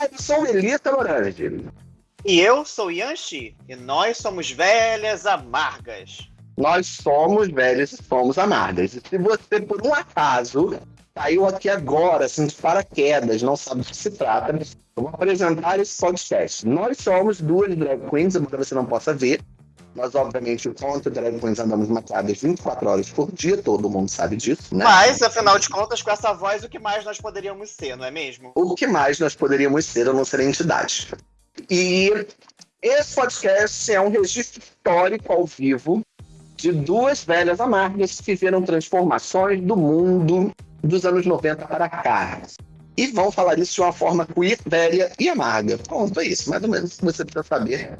Eu sou Melissa Lorange. E eu sou Yanxi, e nós somos velhas amargas. Nós somos velhas e somos amargas. E se você, por um acaso, saiu aqui agora, assim, de paraquedas, não sabe do que se trata, eu vou apresentar esse podcast. Nós somos duas drag queens, embora você não possa ver, nós, obviamente, enquanto drag queens andamos maquiadas 24 horas por dia, todo mundo sabe disso, né? Mas, afinal de contas, com essa voz, o que mais nós poderíamos ser, não é mesmo? O que mais nós poderíamos ser a não ser entidade. E esse podcast é um registro histórico ao vivo de duas velhas amargas que viram transformações do mundo dos anos 90 para cá. E vão falar isso de uma forma queer, velha e amarga. Pronto, é isso. Mais ou menos você precisa saber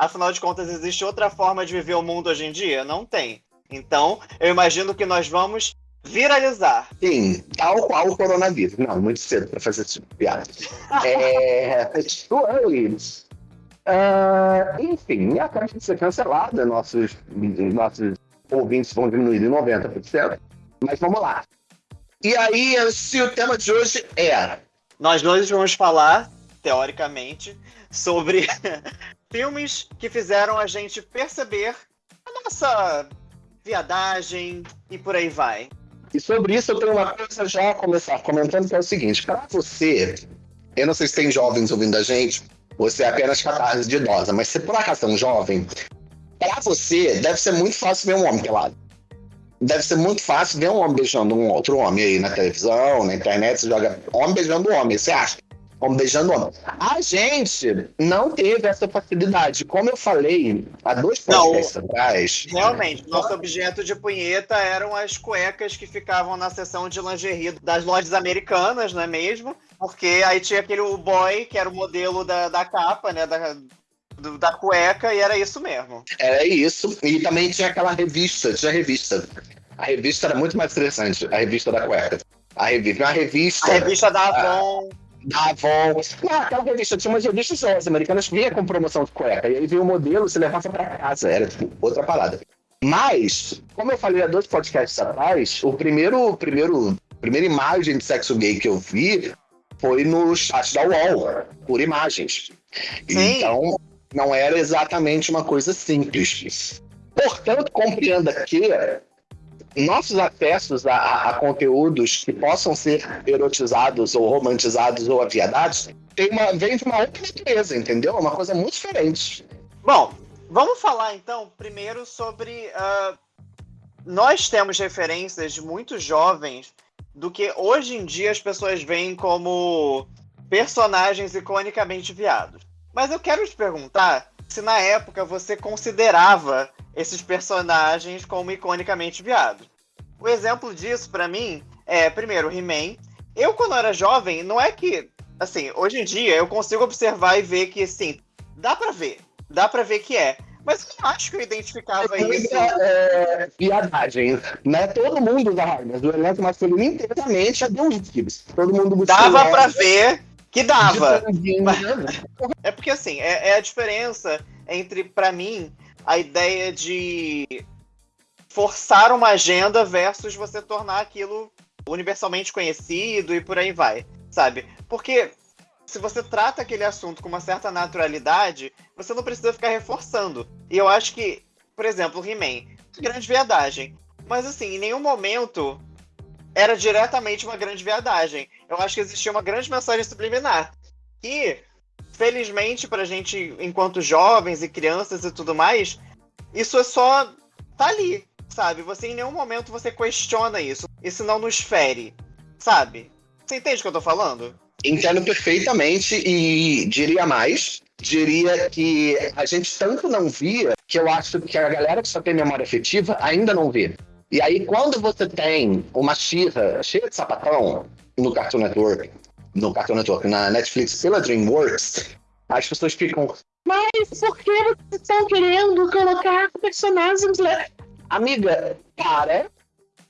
Afinal de contas, existe outra forma de viver o mundo hoje em dia? Não tem. Então, eu imagino que nós vamos viralizar. Sim, tal qual o coronavírus. Não, muito cedo para fazer esse tipo de piada. é. Too early. Uh, enfim, acaba de ser cancelada. Nossos, nossos ouvintes vão diminuir em 90%. Mas vamos lá. E aí, se o tema de hoje é. Nós dois vamos falar, teoricamente, sobre filmes que fizeram a gente perceber a nossa viadagem e por aí vai. E sobre isso eu tenho uma coisa já a começar comentando que é o seguinte, para você, eu não sei se tem jovens ouvindo a gente, você é apenas catarse de idosa, mas se por acaso é um jovem, para você deve ser muito fácil ver um homem pelado. Deve ser muito fácil ver um homem beijando um outro homem aí na televisão, na internet, você joga homem beijando homem, você acha? Como beijando homem. A gente não teve essa facilidade. Como eu falei há dois podcasts atrás. Realmente, nosso objeto de punheta eram as cuecas que ficavam na seção de lingerie das lojas americanas, não é mesmo? Porque aí tinha aquele boy, que era o modelo da, da capa, né? Da, da cueca, e era isso mesmo. Era isso. E também tinha aquela revista, tinha revista. A revista era muito mais interessante, a revista da cueca. A revista, uma revista. A revista da Avon. Da Avon. Ah, aquela revista, tinha umas revistas americanas vinha com promoção de cueca. E aí veio o modelo, se levava para casa. Era tipo, outra parada. Mas, como eu falei há dois podcasts atrás, o primeiro, primeiro, primeira imagem de sexo gay que eu vi foi no chat da UOL, por imagens. Sim. Então, não era exatamente uma coisa simples. Portanto, compreenda que nossos acessos a, a, conteúdos que possam ser erotizados ou romantizados ou aviadados tem uma, vem de uma outra natureza, entendeu? É uma coisa muito diferente. Bom, vamos falar então primeiro sobre. Uh, nós temos referências de muitos jovens do que hoje em dia as pessoas veem como personagens iconicamente viados. Mas eu quero te perguntar se na época você considerava esses personagens como iconicamente viados. O exemplo disso, para mim, é, primeiro, He-Man. Eu, quando era jovem, não é que. Assim, hoje em dia eu consigo observar e ver que, assim, dá para ver. Dá para ver que é. Mas eu não acho que eu identificava é, isso. É, viadagem. Né? Todo mundo da armas, do elenco masculino inteiramente é Deus Gibbs. Todo mundo Dava para ver que dava. É porque, assim, é, é a diferença entre, para mim, a ideia de forçar uma agenda versus você tornar aquilo universalmente conhecido e por aí vai, sabe? Porque se você trata aquele assunto com uma certa naturalidade, você não precisa ficar reforçando. E eu acho que, por exemplo, He-Man, grande viadagem. Mas assim, em nenhum momento era diretamente uma grande viadagem. Eu acho que existia uma grande mensagem subliminar. E, felizmente, pra gente, enquanto jovens e crianças e tudo mais, isso é só. tá ali, sabe? Você em nenhum momento você questiona isso. Isso não nos fere, sabe? Você entende o que eu tô falando? Entendo perfeitamente e diria mais. Diria que a gente tanto não via que eu acho que a galera que só tem memória afetiva ainda não vê. E aí, quando você tem uma xirra cheia de sapatão no Cartoon Network, no Cartoon Network, na Netflix pela DreamWorks, as pessoas ficam, mas por que vocês estão querendo colocar personagens. Amiga, para,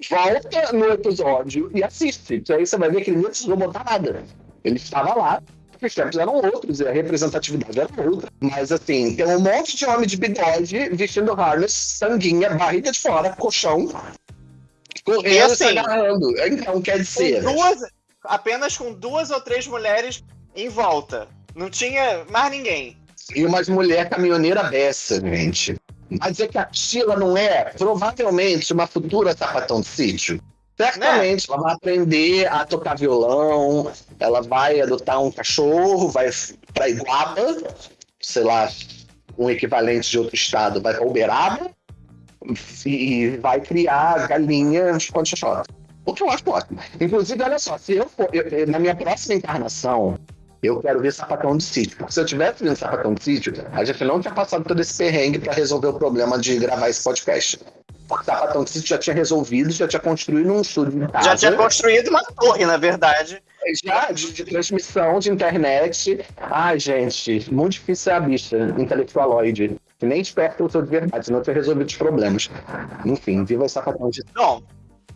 volta no episódio e assiste. Aí você vai ver que ele não precisou botar nada. Ele estava lá, os tempos eram outros, e a representatividade era outra. Mas assim, tem um monte de homem de bigode vestindo harness, sanguinha, barriga de fora, colchão, correndo e assim, se agarrando. Então, quer dizer. Duas, apenas com duas ou três mulheres em volta. Não tinha mais ninguém. E umas mulher caminhoneira dessa, gente. Mas dizer que a Sheila não é, provavelmente, uma futura sapatão de sítio. Certamente, né? ela vai aprender a tocar violão, ela vai adotar um cachorro, vai para Iguaba, sei lá, um equivalente de outro estado, vai para Uberaba e vai criar galinhas quando. O que eu acho ótimo. Inclusive, olha só, se eu for, eu, na minha próxima encarnação, eu quero ver sapatão de sítio. Porque se eu tivesse vendo sapatão de sítio, a gente não tinha passado todo esse perrengue para resolver o problema de gravar esse podcast. Porque sapatão de sítio já tinha resolvido, já tinha construído um estúdio em casa. Já tinha construído uma torre, na verdade. Já, de, de transmissão de internet. Ai, gente, muito difícil ser a bicha intelectualoide. Que nem esperto eu sou de verdade, senão eu tinha resolvido os problemas. Enfim, viva sapatão de Bom,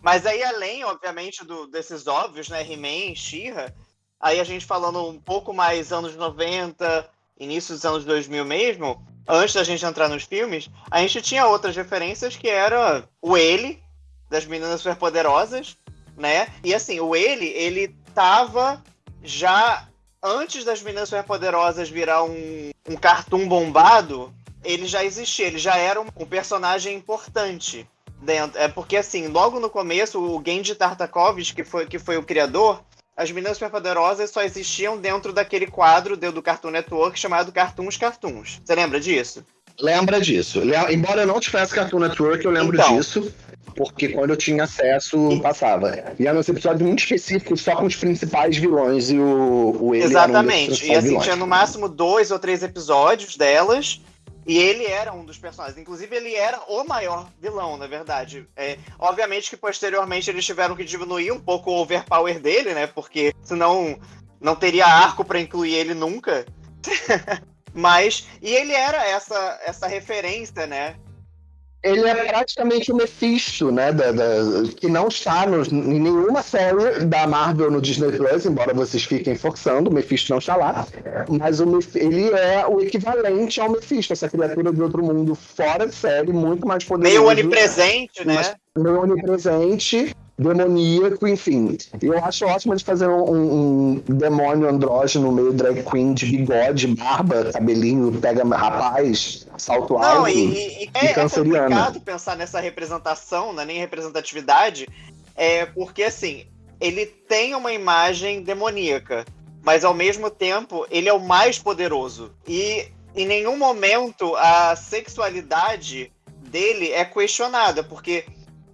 mas aí além, obviamente, do, desses óbvios, né, He-Man, She-Ra, Aí a gente falando um pouco mais anos 90, início dos anos 2000 mesmo, antes da gente entrar nos filmes, a gente tinha outras referências que era o ele das meninas superpoderosas, né? E assim, o ele, ele tava já antes das meninas superpoderosas virar um, um cartoon bombado, ele já existia, ele já era um, um personagem importante dentro. É porque assim, logo no começo, o Genji Tartakovsky, que foi, que foi o criador, as meninas superpoderosas só existiam dentro daquele quadro do Cartoon Network chamado Cartoons Cartoons. Você lembra disso? Lembra disso. Embora eu não tivesse Cartoon Network, eu lembro então, disso. Porque quando eu tinha acesso, passava. E eram uns episódios muito específicos, só com os principais vilões e o, o ele Exatamente. Um e assim, vilões. tinha no máximo dois ou três episódios delas. E ele era um dos personagens. Inclusive, ele era o maior vilão, na verdade. É, obviamente que posteriormente eles tiveram que diminuir um pouco o overpower dele, né? Porque senão não teria arco para incluir ele nunca. Mas. E ele era essa, essa referência, né? Ele é praticamente o Mephisto, né? Da, da, que não está em nenhuma série da Marvel no Disney Plus, embora vocês fiquem forçando, o Mephisto não está lá. Mas o, ele é o equivalente ao Mephisto, essa criatura de outro mundo fora de série, muito mais poderosa. Meio onipresente, né? Meio onipresente demoníaco, enfim. E eu acho ótimo de fazer um, um, demônio andrógeno meio drag queen de bigode, barba, cabelinho, pega rapaz, salto alto. Não, e, e, é, é complicado pensar nessa representação, né, nem representatividade, é porque assim, ele tem uma imagem demoníaca, mas ao mesmo tempo ele é o mais poderoso. E em nenhum momento a sexualidade dele é questionada, porque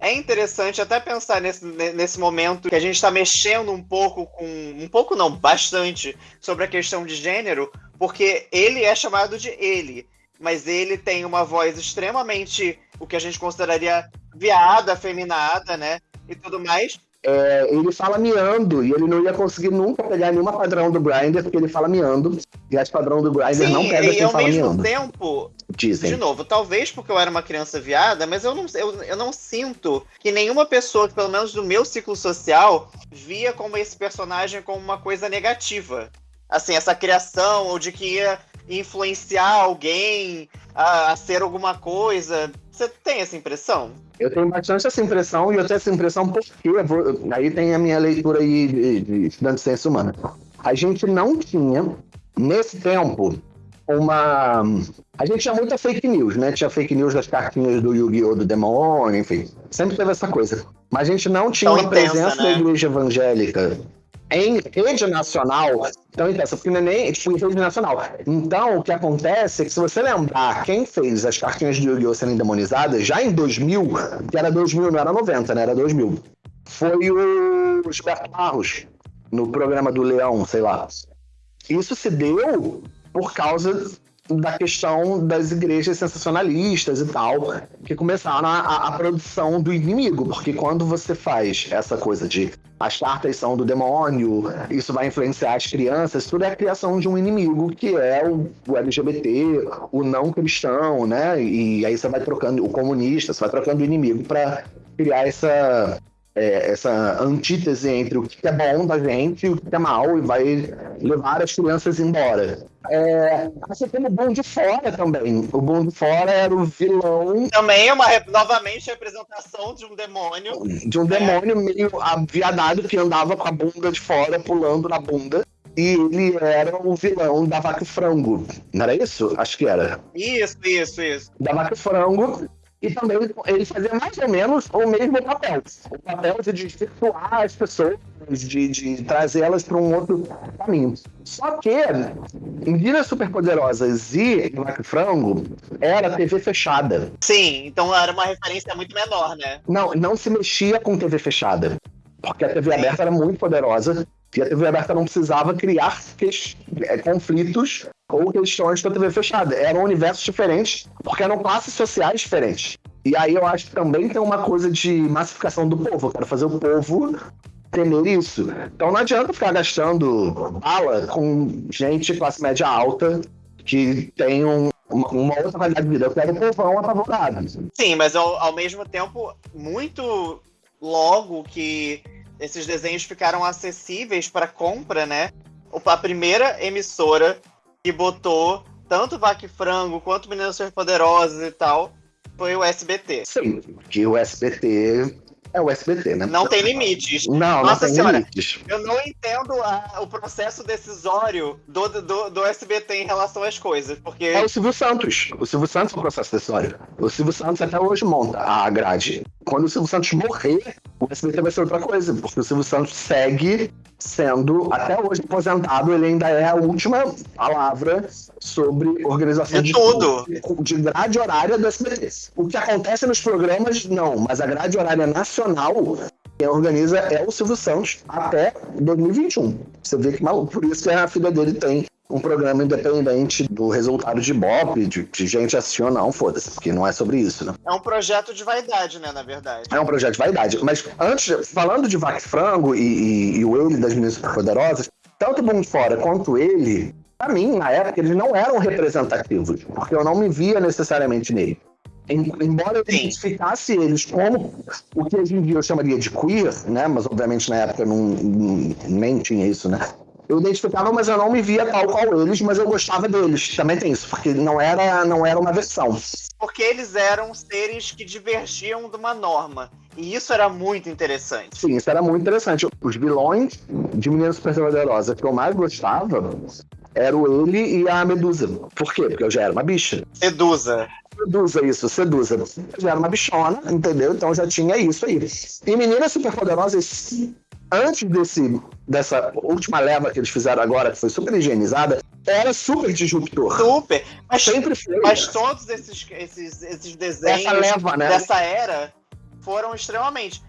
é interessante até pensar nesse, nesse momento que a gente está mexendo um pouco com. Um pouco não, bastante, sobre a questão de gênero, porque ele é chamado de ele. Mas ele tem uma voz extremamente o que a gente consideraria viada, afeminada, né? E tudo mais é, ele fala miando, e ele não ia conseguir nunca pegar nenhuma padrão do Grindr, porque ele fala miando, e as padrão do Grindr não pega quem fala miando. E ao mesmo tempo, Dizem. de novo, talvez porque eu era uma criança viada, mas eu não, eu, eu não sinto que nenhuma pessoa, pelo menos do meu ciclo social, via como esse personagem como uma coisa negativa. Assim, essa criação, ou de que ia influenciar alguém a, a ser alguma coisa. Você tem essa impressão? Eu tenho bastante essa impressão, e eu tenho essa impressão porque, vou, aí tem a minha leitura aí de, de estudante de ciência humana. A gente não tinha, nesse tempo, uma. A gente tinha muita fake news, né? Tinha fake news das cartinhas do Yu-Gi-Oh! do demônio, enfim. Sempre teve essa coisa. Mas a gente não tinha Tão uma intensa, presença né? da igreja evangélica em rede nacional, então intensa, porque não é nem tipo, em rede nacional. Então, o que acontece é que se você lembrar quem fez as cartinhas de Yu-Gi-Oh! serem demonizadas, já em 2000, que era 2000, não era 90, né? Era 2000, foi o Gilberto Barros, no programa do Leão, sei lá. Isso se deu por causa da questão das igrejas sensacionalistas e tal, que começaram a, a, produção do inimigo, porque quando você faz essa coisa de as cartas são do demônio, isso vai influenciar as crianças, tudo é a criação de um inimigo que é o, o LGBT, o não cristão, né? E aí você vai trocando o comunista, você vai trocando o inimigo para criar essa é, essa antítese entre o que é bom da gente e o que é mal e vai levar as crianças embora. É, você tem o bom de fora também. O bom de fora era o vilão. Também é uma novamente representação de um demônio. De um demônio meio aviadado que andava com a bunda de fora, pulando na bunda. e ele era o vilão da Vaca Frango. Não era isso? Acho que era. Isso, isso, isso. Da Vaca Frango. E também ele fazia mais ou menos o mesmo papel. O papel de desvirtuar as pessoas, de, de trazê-las para um outro caminho. Só que Meninas Superpoderosas e Vaca Frango era TV fechada. Sim, então era uma referência muito menor, né? Não, não se mexia com TV fechada. Porque a TV aberta era muito poderosa e a TV aberta não precisava criar é, conflitos ou questões com a TV fechada. Eram universos diferentes, porque eram classes sociais diferentes. E aí eu acho que também tem uma coisa de massificação do povo. Eu quero fazer o povo temer isso. Então não adianta ficar gastando bala com gente classe média alta que tem um, uma, outra qualidade de vida. Eu quero o povão apavorado. Sim, mas ao, ao mesmo tempo, muito logo que esses desenhos ficaram acessíveis para compra, né? A primeira emissora que botou tanto Vaque Frango quanto Meninas Superpoderosas e tal foi o SBT. Sim, que o SBT é o SBT, né? Não tem limites. Não, Nossa não tem senhora, limites. Eu não entendo a, o processo decisório do, do, do, SBT em relação às coisas, porque... É o Silvio Santos. O Silvio Santos é o processo decisório. O Silvio Santos até hoje monta a grade. Quando o Silvio Santos morrer, o SBT vai ser outra coisa, porque o Silvio Santos segue sendo, até hoje aposentado, ele ainda é a última palavra sobre organização de, de tudo. De grade horária do SBT. O que acontece nos programas, não, mas a grade horária nacional quem organiza é o Silvio Santos até 2021. Você vê que maluco. Por isso que a filha dele tem um programa independente do resultado de Bob, de, de gente assistir ou não, foda-se, porque não é sobre isso, né? É um projeto de vaidade, né, na verdade. É um projeto de vaidade. Mas antes, falando de Vac Frango e, e, e o ele das Meninas Poderosas, tanto o Bom Fora quanto ele, pra mim, na época, eles não eram representativos, porque eu não me via necessariamente nele. Embora eu identificasse eles como o que hoje em dia eu chamaria de queer, né? Mas obviamente na época não, nem tinha isso, né? Eu identificava, mas eu não me via tal qual eles, mas eu gostava deles. Também tem isso, porque não era, não era uma versão. Porque eles eram seres que divergiam de uma norma. E isso era muito interessante. Sim, isso era muito interessante. Os vilões de Menina Super Poderosa que eu mais gostava eram ele e a Medusa. Por quê? Porque eu já era uma bicha. Sedusa. Sedusa, isso, sedusa. Eu já era uma bichona, entendeu? Então já tinha isso aí. E Meninas Superpoderosas antes desse, dessa última leva que eles fizeram agora, que foi super higienizada, era super disruptor. Super. Mas, Sempre foi. Mas né? todos esses, esses, esses desenhos leva, né? dessa era foram extremamente.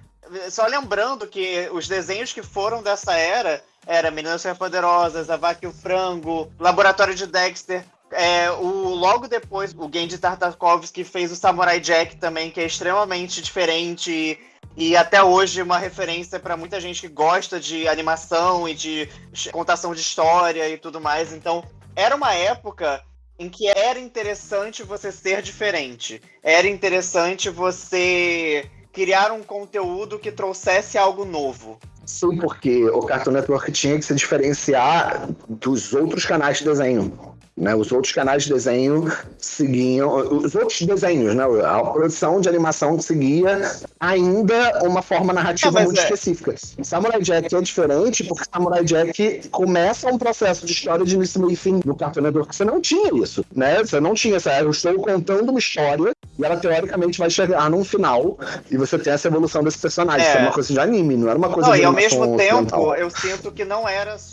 Só lembrando que os desenhos que foram dessa era era Meninas Superpoderosas, A Vaca e o Frango, Laboratório de Dexter, é, o, logo depois, o Genji Tartakovsky fez o Samurai Jack também, que é extremamente diferente e até hoje uma referência para muita gente que gosta de animação e de contação de história e tudo mais. Então, era uma época em que era interessante você ser diferente. Era interessante você criar um conteúdo que trouxesse algo novo. Sim, porque o Cartoon Network tinha que se diferenciar dos outros canais de desenho. Né? Os outros canais de desenho seguiam, os outros desenhos, né? a produção de animação seguia ainda uma forma narrativa muito é. específica. Samurai Jack é diferente porque Samurai Jack começa um processo de história de início, e fim no Cartoon Network. Você não tinha isso, né? Você não tinha essa. Eu estou contando uma história e ela teoricamente vai chegar num final e você tem essa evolução desse personagem. É. Isso é uma coisa de anime, não era uma coisa não, de E ao mesmo tempo, eu sinto que não era só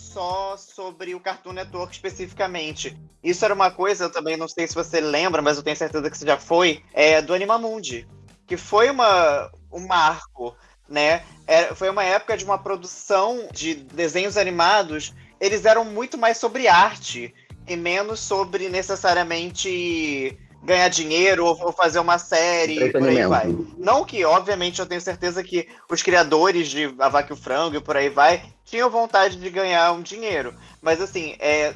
sobre o Cartoon Network especificamente. Isso era uma coisa, eu também não sei se você lembra, mas eu tenho certeza que você já foi, é, do Animamundi. Que foi uma, um marco, né? É, foi uma época de uma produção de desenhos animados. Eles eram muito mais sobre arte e menos sobre necessariamente ganhar dinheiro ou, fazer uma série e por aí vai. Não que, obviamente, eu tenho certeza que os criadores de A Vaca e o Frango e por aí vai tinham vontade de ganhar um dinheiro. Mas assim, é,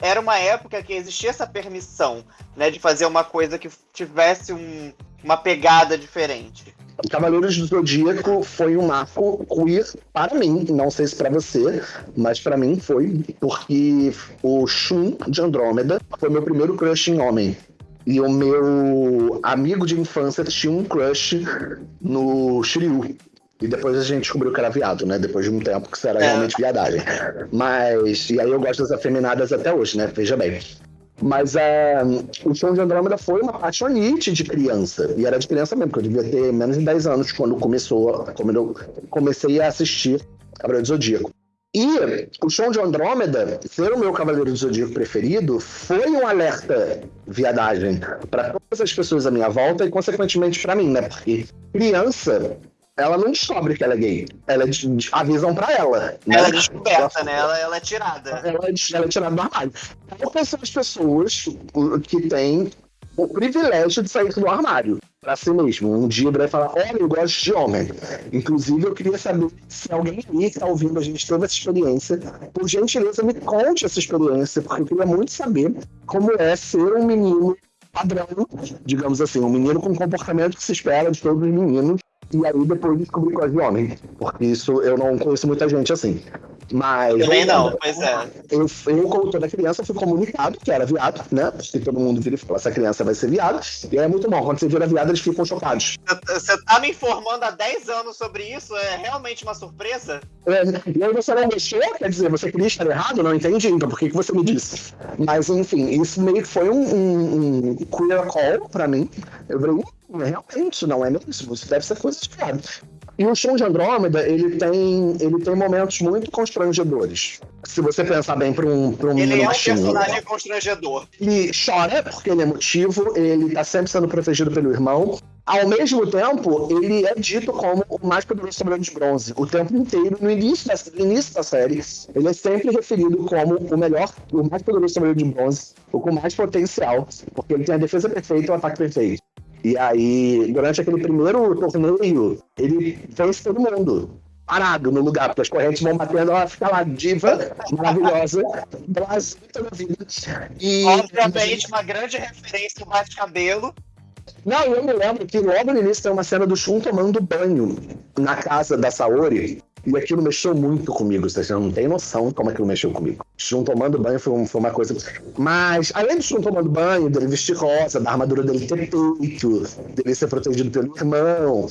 era uma época que existia essa permissão, né, de fazer uma coisa que tivesse um, uma pegada diferente. Cavaleiros do Zodíaco foi um marco queer para mim, não sei se para você, mas para mim foi, porque o Shun de Andrômeda foi meu primeiro crush em homem. E o meu amigo de infância tinha um crush no Shiryu. E depois a gente descobriu que era viado, né? Depois de um tempo que isso era é. realmente viadagem. Mas. E aí eu gosto das afeminadas até hoje, né? Veja bem. Mas uh, o Show de Andrômeda foi uma paixonite de criança. E era de criança mesmo, porque eu devia ter menos de 10 anos quando começou, quando eu comecei a assistir Cavaleiro do Zodíaco. E o Show de Andrômeda, ser o meu Cavaleiro do Zodíaco preferido, foi um alerta viadagem para todas as pessoas à minha volta e, consequentemente, para mim, né? Porque criança ela não descobre que ela é gay. Ela avisam pra ela. Né? Ela é descoberta, né? Ela, ela é tirada. Ela, ela é tirada do armário. Quais são as pessoas que têm o privilégio de sair do armário para si mesmo. Um dia vai falar, olha, eu gosto de homem. Inclusive, eu queria saber se alguém aí que está ouvindo a gente teve essa experiência. Por gentileza, me conte essa experiência, porque eu queria muito saber como é ser um menino padrão, digamos assim, um menino com o comportamento que se espera de todos os meninos, e aí depois descobri quase homem. Porque isso eu não conheço muita gente assim. Mas. Também não, pois é. Eu, eu, como toda criança, fui comunicado que era viado, né? Porque todo mundo vira e fala: essa criança vai ser viado. E é muito bom. Quando você vira viado, eles ficam chocados. Você tá me informando há 10 anos sobre isso? É realmente uma surpresa? É, e aí você não mexeu? Quer dizer, você queria estar errado? Não entendi. Então por que, que você me disse? Mas, enfim, isso meio que foi um, um, um queer call pra mim. Eu falei, realmente, não é mesmo. Isso deve ser coisa de viado. E o show de Andrômeda, ele tem, ele tem momentos muito constrangedores. Se você pensar bem para um, pra um Ele é um personagem constrangedor. Ele chora, porque ele é emotivo, ele tá sempre sendo protegido pelo irmão. Ao mesmo tempo, ele é dito como o mais poderoso sobrando de bronze. O tempo inteiro, no início da, no início da série, ele é sempre referido como o melhor, o mais poderoso sobrando de bronze, o com mais potencial, porque ele tem a defesa perfeita e o ataque perfeito. E aí, durante aquele primeiro torneio, ele fez todo mundo parado no lugar, porque as correntes vão batendo, ela fica lá, diva, maravilhosa, Brasil toda vida. E, Obviamente, uma grande referência ao bate-cabelo. Não, eu me lembro que logo no início tem uma cena do Shun tomando banho na casa da Saori. E aquilo mexeu muito comigo, vocês não têm noção como aquilo mexeu comigo. Shun tomando banho foi, um, foi uma coisa. Mas, além do Shun tomando banho, dele vestir rosa, da armadura dele ter peito, dele ser protegido pelo irmão,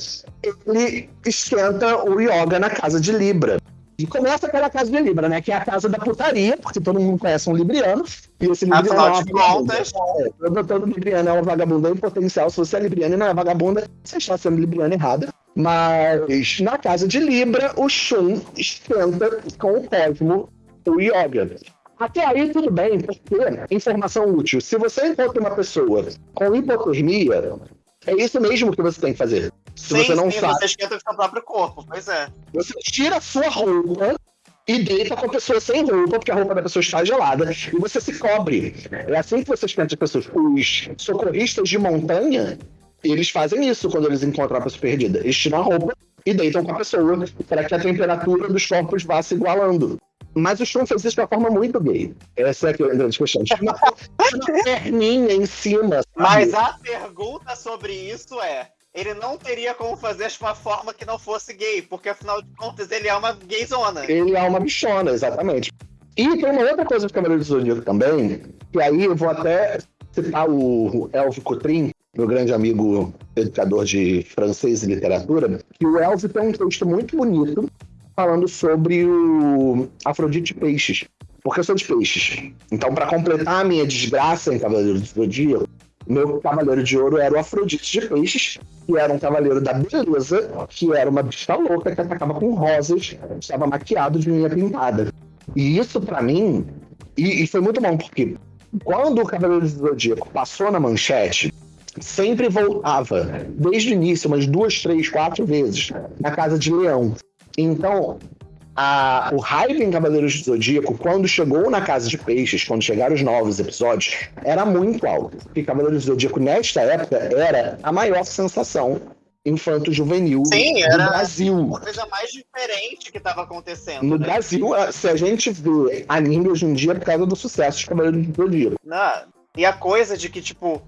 ele esquenta o Yoga na casa de Libra. E começa pela casa de Libra, né? Que é a casa da putaria, porque todo mundo conhece um libriano. E esse libriano Afinal é de contas. É, todo libriano é uma vagabunda em potencial. Se você é libriano e não é vagabunda, você está sendo libriano errada. Mas na casa de Libra, o Shun esquenta com o Cosmo o Yoga. Até aí tudo bem, porque informação útil. Se você encontra uma pessoa com hipotermia, é isso mesmo que você tem que fazer. Se sim, você não sim, sabe. Você esquenta o seu próprio corpo, pois é. Você tira a sua roupa e deita com a pessoa sem roupa, porque a roupa da pessoa está gelada, e você se cobre. É assim que você esquenta as pessoas. Os socorristas de montanha, eles fazem isso quando eles encontram a pessoa perdida. Eles tiram a roupa e deitam com a pessoa para que a temperatura dos corpos vá se igualando. Mas o Sean fez isso de uma forma muito gay. Essa é a grande questão. Tinha uma, uma perninha em cima. Sabe? Mas a pergunta sobre isso é: ele não teria como fazer de uma forma que não fosse gay, porque afinal de contas ele é uma gayzona. Ele é uma bichona, exatamente. E tem uma outra coisa do Cavaleiro do Zodíaco também, que aí eu vou até citar o Elvio Cotrim, meu grande amigo educador de francês e literatura, que o Elvio tem um texto muito bonito falando sobre o Afrodite Peixes. Porque eu sou de peixes. Então, para completar a minha desgraça em Cavaleiro do Zodíaco, meu cavaleiro de ouro era o Afrodite de Peixes, que era um cavaleiro da beleza, que era uma bicha louca que atacava com rosas, estava maquiado de unha pintada. E isso, para mim, e, e, foi muito bom, porque quando o Cavaleiro do Zodíaco passou na manchete, sempre voltava, desde o início, umas duas, três, quatro vezes, na casa de Leão. Então, a, o hype em Cavaleiros do Zodíaco, quando chegou na Casa de Peixes, quando chegaram os novos episódios, era muito alto. Porque Cavaleiros do Zodíaco, nesta época, era a maior sensação infanto-juvenil do Brasil. A coisa mais diferente que estava acontecendo. No né? Brasil, se a gente vê anime hoje em dia é por causa do sucesso de Cavaleiros do Zodíaco. Não. E a coisa de que, tipo,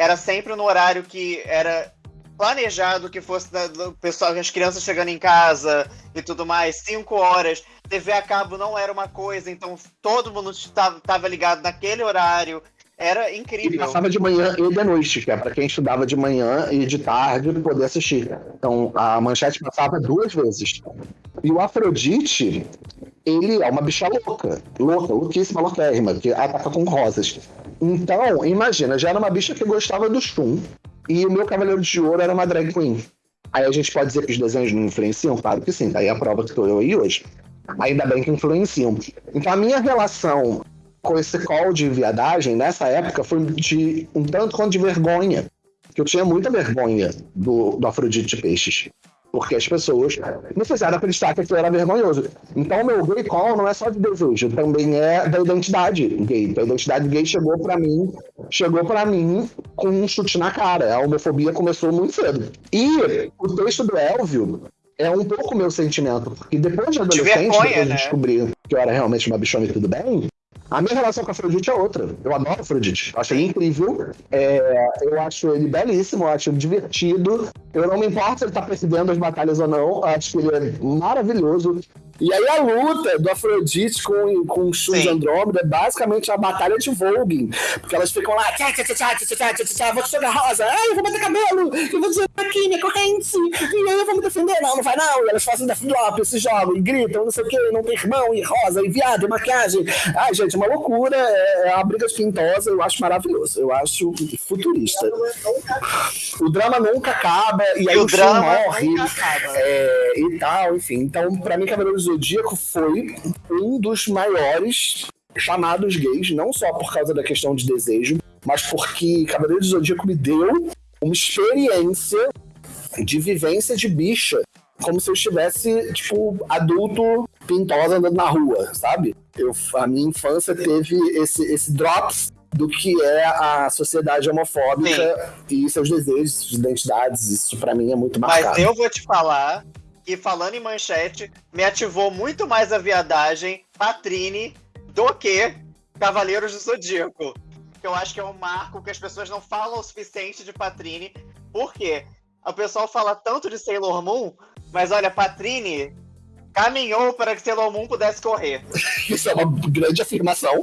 era sempre no horário que era planejado que fosse da, do pessoal, as crianças chegando em casa e tudo mais, cinco horas. TV a cabo não era uma coisa, então todo mundo estava ligado naquele horário. era incrível. E passava de manhã e de noite, que é para quem estudava de manhã e de tarde poder assistir. Então a manchete passava duas vezes. E o Afrodite, ele é uma bicha louca, louca, louquíssima, louquérrima, que ataca com rosas. Então, imagina, já era uma bicha que gostava do Shun, e o meu Cavaleiro de Ouro era uma drag queen. Aí a gente pode dizer que os desenhos não influenciam? Claro que sim, daí tá a prova que estou eu aí hoje. Ainda bem que influenciam. Então a minha relação com esse call de viadagem, nessa época, foi de um tanto quanto de vergonha. Que eu tinha muita vergonha do, do Afrodite de Peixes. Porque as pessoas me fizeram acreditar que aquilo era vergonhoso. Então, o meu gay call não é só de desejo, também é da identidade gay. A identidade gay chegou para mim, chegou para mim com um chute na cara. A homofobia começou muito cedo. E o texto do Elvio é um pouco meu sentimento, porque depois de adolescente, de vergonha, depois de né? descobrir que eu era realmente uma bichona e tudo bem, a minha relação com a Afrodite é outra. Eu adoro Afrodite. Acho ele incrível. É, eu acho ele belíssimo, eu acho ele divertido. Eu não me importo se ele tá perdendo as batalhas ou não. Acho que ele é maravilhoso. E aí a luta do Afrodite com, com o Shun de Andrômeda é basicamente a batalha de Vogue. Porque elas ficam lá, tchá, tchá, tchá, tchá, tchá, tchá, tchá, vou te jogar rosa, ai, eu vou bater cabelo, eu vou dizer aqui, minha corrente, e aí eu vou me defender, não, não vai não. E elas fazem drop, se jogam, e gritam, não sei o que, não tem irmão, e rosa, e viado, e maquiagem. Ai, gente, é uma loucura, é, é uma briga pintosa, eu acho maravilhoso, eu acho futurista. O drama nunca acaba, e aí e o, o drama morre, é, e tal, enfim. Então, pra mim, Cavaleiros Zodíaco foi um dos maiores chamados gays, não só por causa da questão de desejo, mas porque Cavaleiro do Zodíaco me deu uma experiência de vivência de bicha, como se eu estivesse, tipo, adulto pintosa andando na rua, sabe? Eu, a minha infância teve esse, esse drops do que é a sociedade homofóbica Sim. e seus desejos, suas identidades. Isso para mim é muito marcado. Mas eu vou te falar que falando em manchete, me ativou muito mais a viadagem Patrine do que Cavaleiros do Zodíaco. Que eu acho que é um marco que as pessoas não falam o suficiente de Patrine. Por quê? O pessoal fala tanto de Sailor Moon, mas olha, Patrine caminhou para que Sailor Moon pudesse correr. Isso é uma grande afirmação.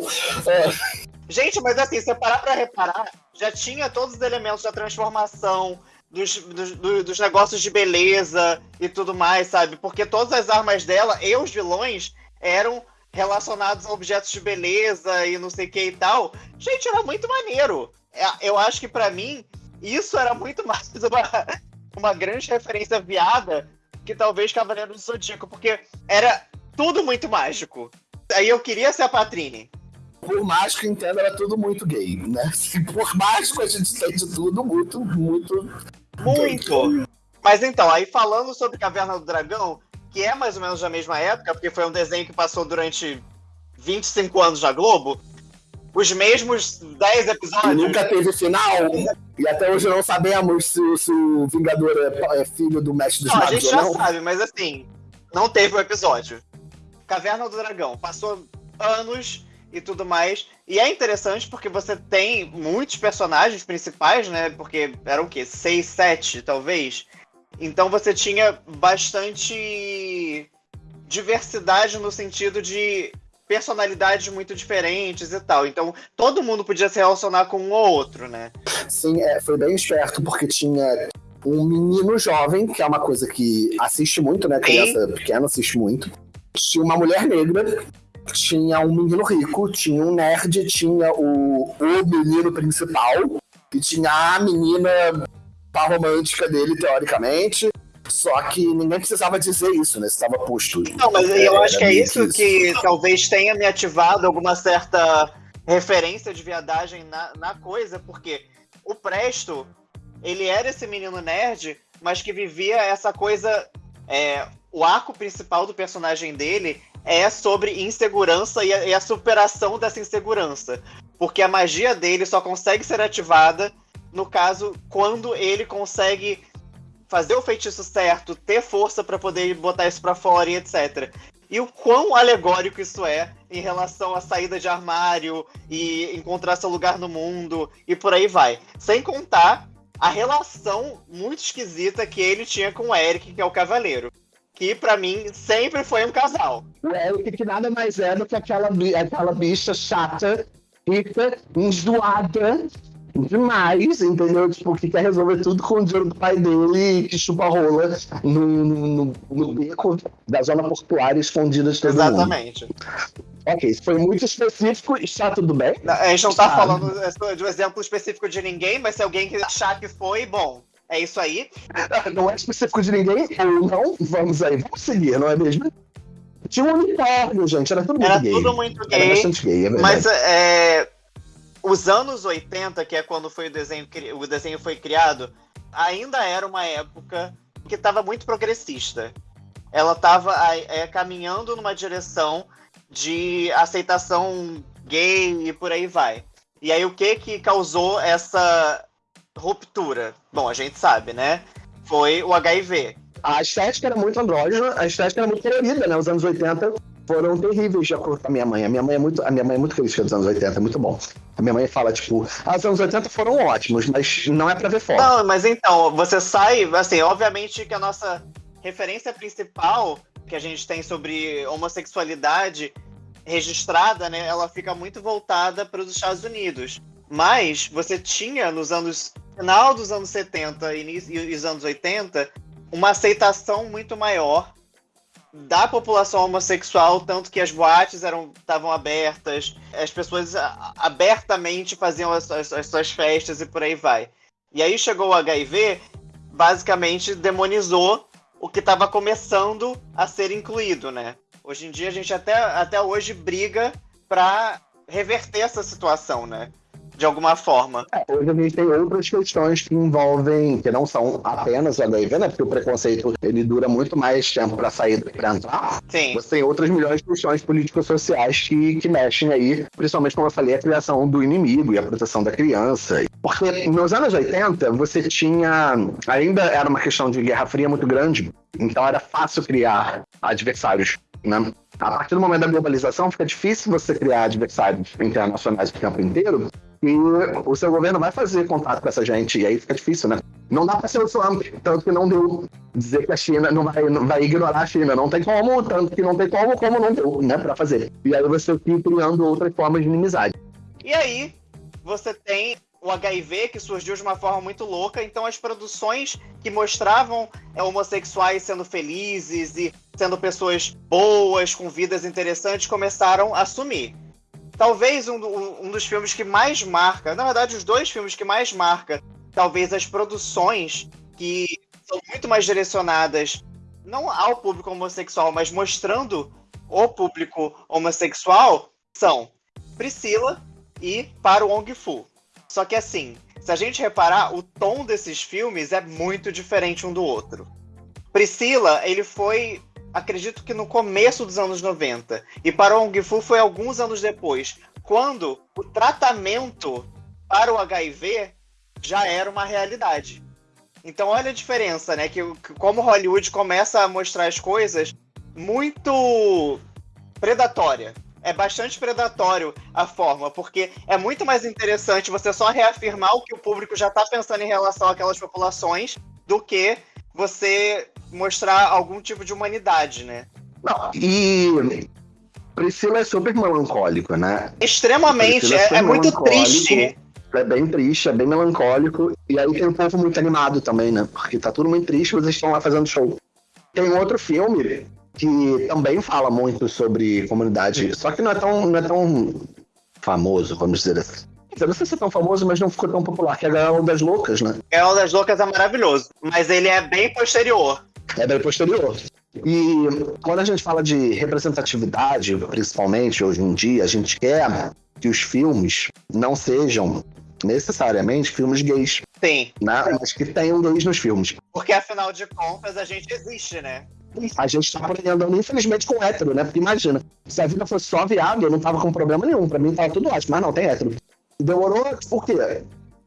É... Gente, mas assim, se parar pra reparar, já tinha todos os elementos da transformação, dos, dos, dos, negócios de beleza e tudo mais, sabe? Porque todas as armas dela e os vilões eram relacionados a objetos de beleza e não sei o que e tal. Gente, era muito maneiro. É, eu acho que para mim, isso era muito mais uma, uma grande referência viada que talvez Cavaleiro do Zodíaco, porque era tudo muito mágico. Aí eu queria ser a Patrine por mágico entenda, era tudo muito gay, né? Por mágico a gente entende tudo muito, muito. Muito! Mas então, aí falando sobre Caverna do Dragão, que é mais ou menos da mesma época, porque foi um desenho que passou durante 25 anos na Globo, os mesmos 10 episódios. Nunca teve final. E até hoje não sabemos se, se o Vingador é, é, filho do Mestre dos não, Magos. A gente já não. sabe, mas assim, não teve o um episódio. Caverna do Dragão passou anos e tudo mais. E é interessante porque você tem muitos personagens principais, né? Porque eram o quê? Seis, sete, talvez. Então você tinha bastante diversidade no sentido de personalidades muito diferentes e tal. Então todo mundo podia se relacionar com um ou outro, né? Sim, é, foi bem esperto porque tinha um menino jovem, que é uma coisa que assiste muito, né? Criança Sim. pequena assiste muito. Tinha uma mulher negra tinha um menino rico, tinha um nerd, tinha o, o menino principal, e tinha a menina a romântica dele, teoricamente. Só que ninguém precisava dizer isso, né? Estava posto. Não, mas eu é, acho que é isso, isso que talvez tenha me ativado alguma certa referência de viadagem na, na coisa, porque o Presto, ele era esse menino nerd, mas que vivia essa coisa. É, o arco principal do personagem dele é sobre insegurança e a, e a, superação dessa insegurança. Porque a magia dele só consegue ser ativada, no caso, quando ele consegue fazer o feitiço certo, ter força para poder botar isso para fora e etc. E o quão alegórico isso é em relação à saída de armário e encontrar seu lugar no mundo e por aí vai. Sem contar a relação muito esquisita que ele tinha com o Eric, que é o cavaleiro que para mim sempre foi um casal. O Eric que nada mais é do que aquela, aquela bicha chata fica enjoada demais, entendeu? Tipo, que quer resolver tudo com o dinheiro do pai dele que chupa rola no, no, no, beco da zona portuária escondida de todo Exatamente. Mundo. Ok, isso foi muito específico e está tudo bem. A gente não está falando de um exemplo específico de ninguém, mas se alguém achar que foi, bom, é isso aí. Não é específico de ninguém, não, vamos aí, vamos seguir, não é mesmo? Tinha um unicórnio, gente, era tudo muito era gay. Tudo muito gay. Era bastante gay, é Mas é, os anos 80, que é quando foi o desenho, o desenho foi criado, ainda era uma época que estava muito progressista. Ela estava é, caminhando numa direção de aceitação gay e por aí vai. E aí o que que causou essa ruptura? Bom, a gente sabe, né? Foi o HIV. A estética era muito andrógena, a estética era muito colorida, né? Os anos 80 foram terríveis de acordo com a minha mãe. A minha mãe é muito, a minha mãe é muito crítica dos anos 80, é muito bom. A minha mãe fala, tipo, ah, os anos 80 foram ótimos, mas não é pra ver foto. Não, mas então, você sai, assim, obviamente que a nossa referência principal que a gente tem sobre homossexualidade registrada, né, ela fica muito voltada para os Estados Unidos. Mas você tinha nos anos final dos anos 70 e os anos 80 uma aceitação muito maior da população homossexual, tanto que as boates eram estavam abertas, as pessoas abertamente faziam as, as, as suas festas e por aí vai. E aí chegou o HIV, basicamente demonizou o que estava começando a ser incluído, né? Hoje em dia a gente até, até hoje briga para reverter essa situação, né? De alguma forma. É, hoje a gente tem outras questões que envolvem, que não são apenas HIV, né? Porque o preconceito ele dura muito mais tempo para sair do que para entrar. Sim. Você tem outras milhões de questões político-sociais que, que mexem aí, principalmente, como eu falei, a criação do inimigo e a proteção da criança. Porque nos anos 80, você tinha. Ainda era uma questão de guerra fria muito grande, então era fácil criar adversários né? A partir do momento da globalização, fica difícil você criar adversários internacionais o tempo inteiro, e o seu governo vai fazer contato com essa gente, e aí fica difícil, né? Não dá para ser o Trump, tanto que não deu dizer que a China não vai, não vai ignorar a China, não tem como, tanto que não tem como, como não deu, né, para fazer. E aí você fica criando outras formas de inimizade. E aí, você tem o HIV que surgiu de uma forma muito louca, então as produções que mostravam é, homossexuais sendo felizes e sendo pessoas boas, com vidas interessantes, começaram a sumir talvez um, um, dos filmes que mais marca, na verdade, os dois filmes que mais marca, talvez as produções que são muito mais direcionadas não ao público homossexual, mas mostrando o público homossexual, são Priscila e Para o Ong Fu. Só que assim, se a gente reparar, o tom desses filmes é muito diferente um do outro. Priscila, ele foi acredito que no começo dos anos 90. E para o Fu foi alguns anos depois, quando o tratamento para o HIV já era uma realidade. Então olha a diferença, né? Que como Hollywood começa a mostrar as coisas muito predatória. É bastante predatório a forma, porque é muito mais interessante você só reafirmar o que o público já está pensando em relação àquelas populações do que você mostrar algum tipo de humanidade, né? Não, e Priscila é super melancólico, né? Extremamente, é, é, é muito triste. É bem triste, é bem melancólico. E aí tem um povo muito animado também, né? Porque tá tudo muito triste, vocês estão lá fazendo show. Tem um outro filme que também fala muito sobre comunidade, só que não é tão, não é tão famoso, vamos dizer assim. Eu não sei se é tão famoso, mas não ficou tão popular, que é Gael das Loucas, né? Gael das Loucas é maravilhoso, mas ele é bem posterior. É bem posterior. E quando a gente fala de representatividade, principalmente hoje em dia, a gente quer que os filmes não sejam necessariamente filmes gays. Sim. Né? Mas que tenham gays nos filmes. Porque afinal de contas a gente existe, né? A gente tá andando, infelizmente, com hétero, né? Porque imagina, se a vida fosse só viado, eu não tava com problema nenhum. Pra mim tava tudo ótimo. Mas não, tem hétero. Demorou, por quê?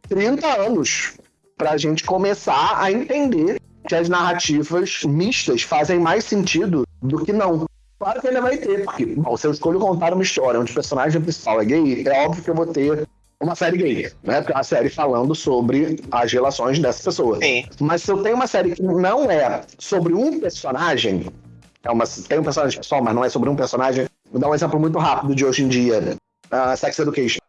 30 anos pra gente começar a entender que as narrativas mistas fazem mais sentido do que não. Claro que ele vai ter, porque bom, se eu escolho contar uma história onde o personagem principal é gay, é óbvio que eu vou ter uma série gay, né? Porque é uma série falando sobre as relações dessa pessoa. Sim. Mas se eu tenho uma série que não é sobre um personagem, é uma, tem um personagem pessoal, mas não é sobre um personagem, vou dar um exemplo muito rápido de hoje em dia. Uh, Sex Education.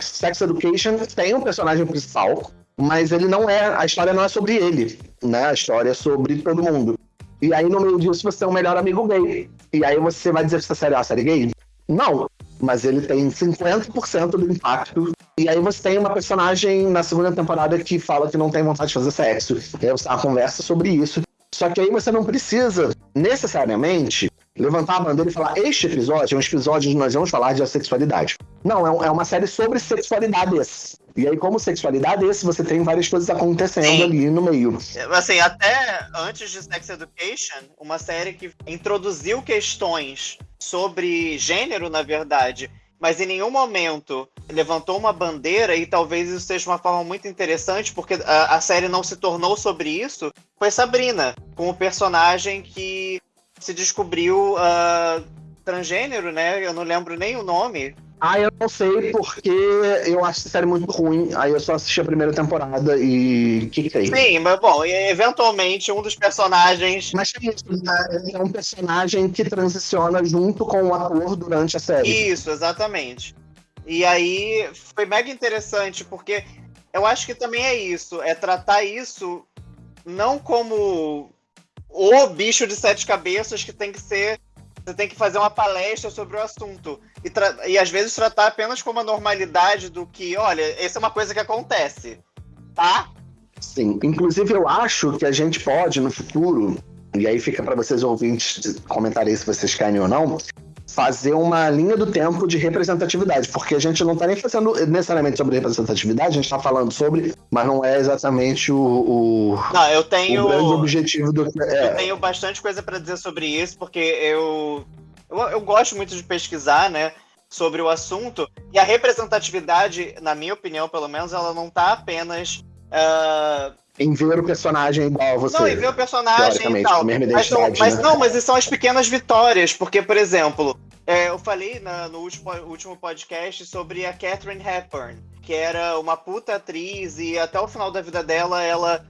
Sex Education tem um personagem principal, mas ele não é. A história não é sobre ele, né? A história é sobre todo mundo. E aí, no meio disso, você é um melhor amigo gay. E aí você vai dizer que essa série é uma série gay? Não. Mas ele tem 50% do impacto. E aí você tem uma personagem na segunda temporada que fala que não tem vontade de fazer sexo. E aí você uma conversa sobre isso. Só que aí você não precisa, necessariamente, levantar a bandeira e falar: este episódio é um episódio onde nós vamos falar de sexualidade. Não, é, é uma série sobre sexualidades. E aí, como sexualidade, esse você tem várias coisas acontecendo Sim. ali no meio. Assim, até antes de Sex Education, uma série que introduziu questões sobre gênero, na verdade, mas em nenhum momento levantou uma bandeira, e talvez isso seja uma forma muito interessante, porque a, a série não se tornou sobre isso, foi Sabrina, com o personagem que se descobriu uh, transgênero, né? Eu não lembro nem o nome. Ah, eu não sei porque eu acho essa série muito ruim. Aí eu só assisti a primeira temporada e que que Sim, mas bom, eventualmente um dos personagens. Mas é isso, né? é um personagem que transiciona junto com o ator durante a série. Isso, exatamente. E aí foi mega interessante, porque eu acho que também é isso, é tratar isso não como o bicho de sete cabeças que tem que ser. Você tem que fazer uma palestra sobre o assunto. E, e às vezes tratar apenas como a normalidade do que, olha, essa é uma coisa que acontece. Tá? Sim. Inclusive, eu acho que a gente pode, no futuro, e aí fica para vocês ouvintes comentarem se vocês querem ou não, fazer uma linha do tempo de representatividade, porque a gente não está nem fazendo necessariamente sobre representatividade, a gente está falando sobre, mas não é exatamente o, o, não, eu tenho, o grande objetivo do que é. Eu tenho bastante coisa para dizer sobre isso, porque eu, eu, eu gosto muito de pesquisar, né? sobre o assunto. E a representatividade, na minha opinião, pelo menos, ela não está apenas. Uh... Em ver o personagem igual você. Não, em ver o personagem e tal. Mas, não, mas né? não, mas são as pequenas vitórias. Porque, por exemplo, é, eu falei na, no último, último podcast sobre a Catherine Hepburn, que era uma puta atriz e até o final da vida dela ela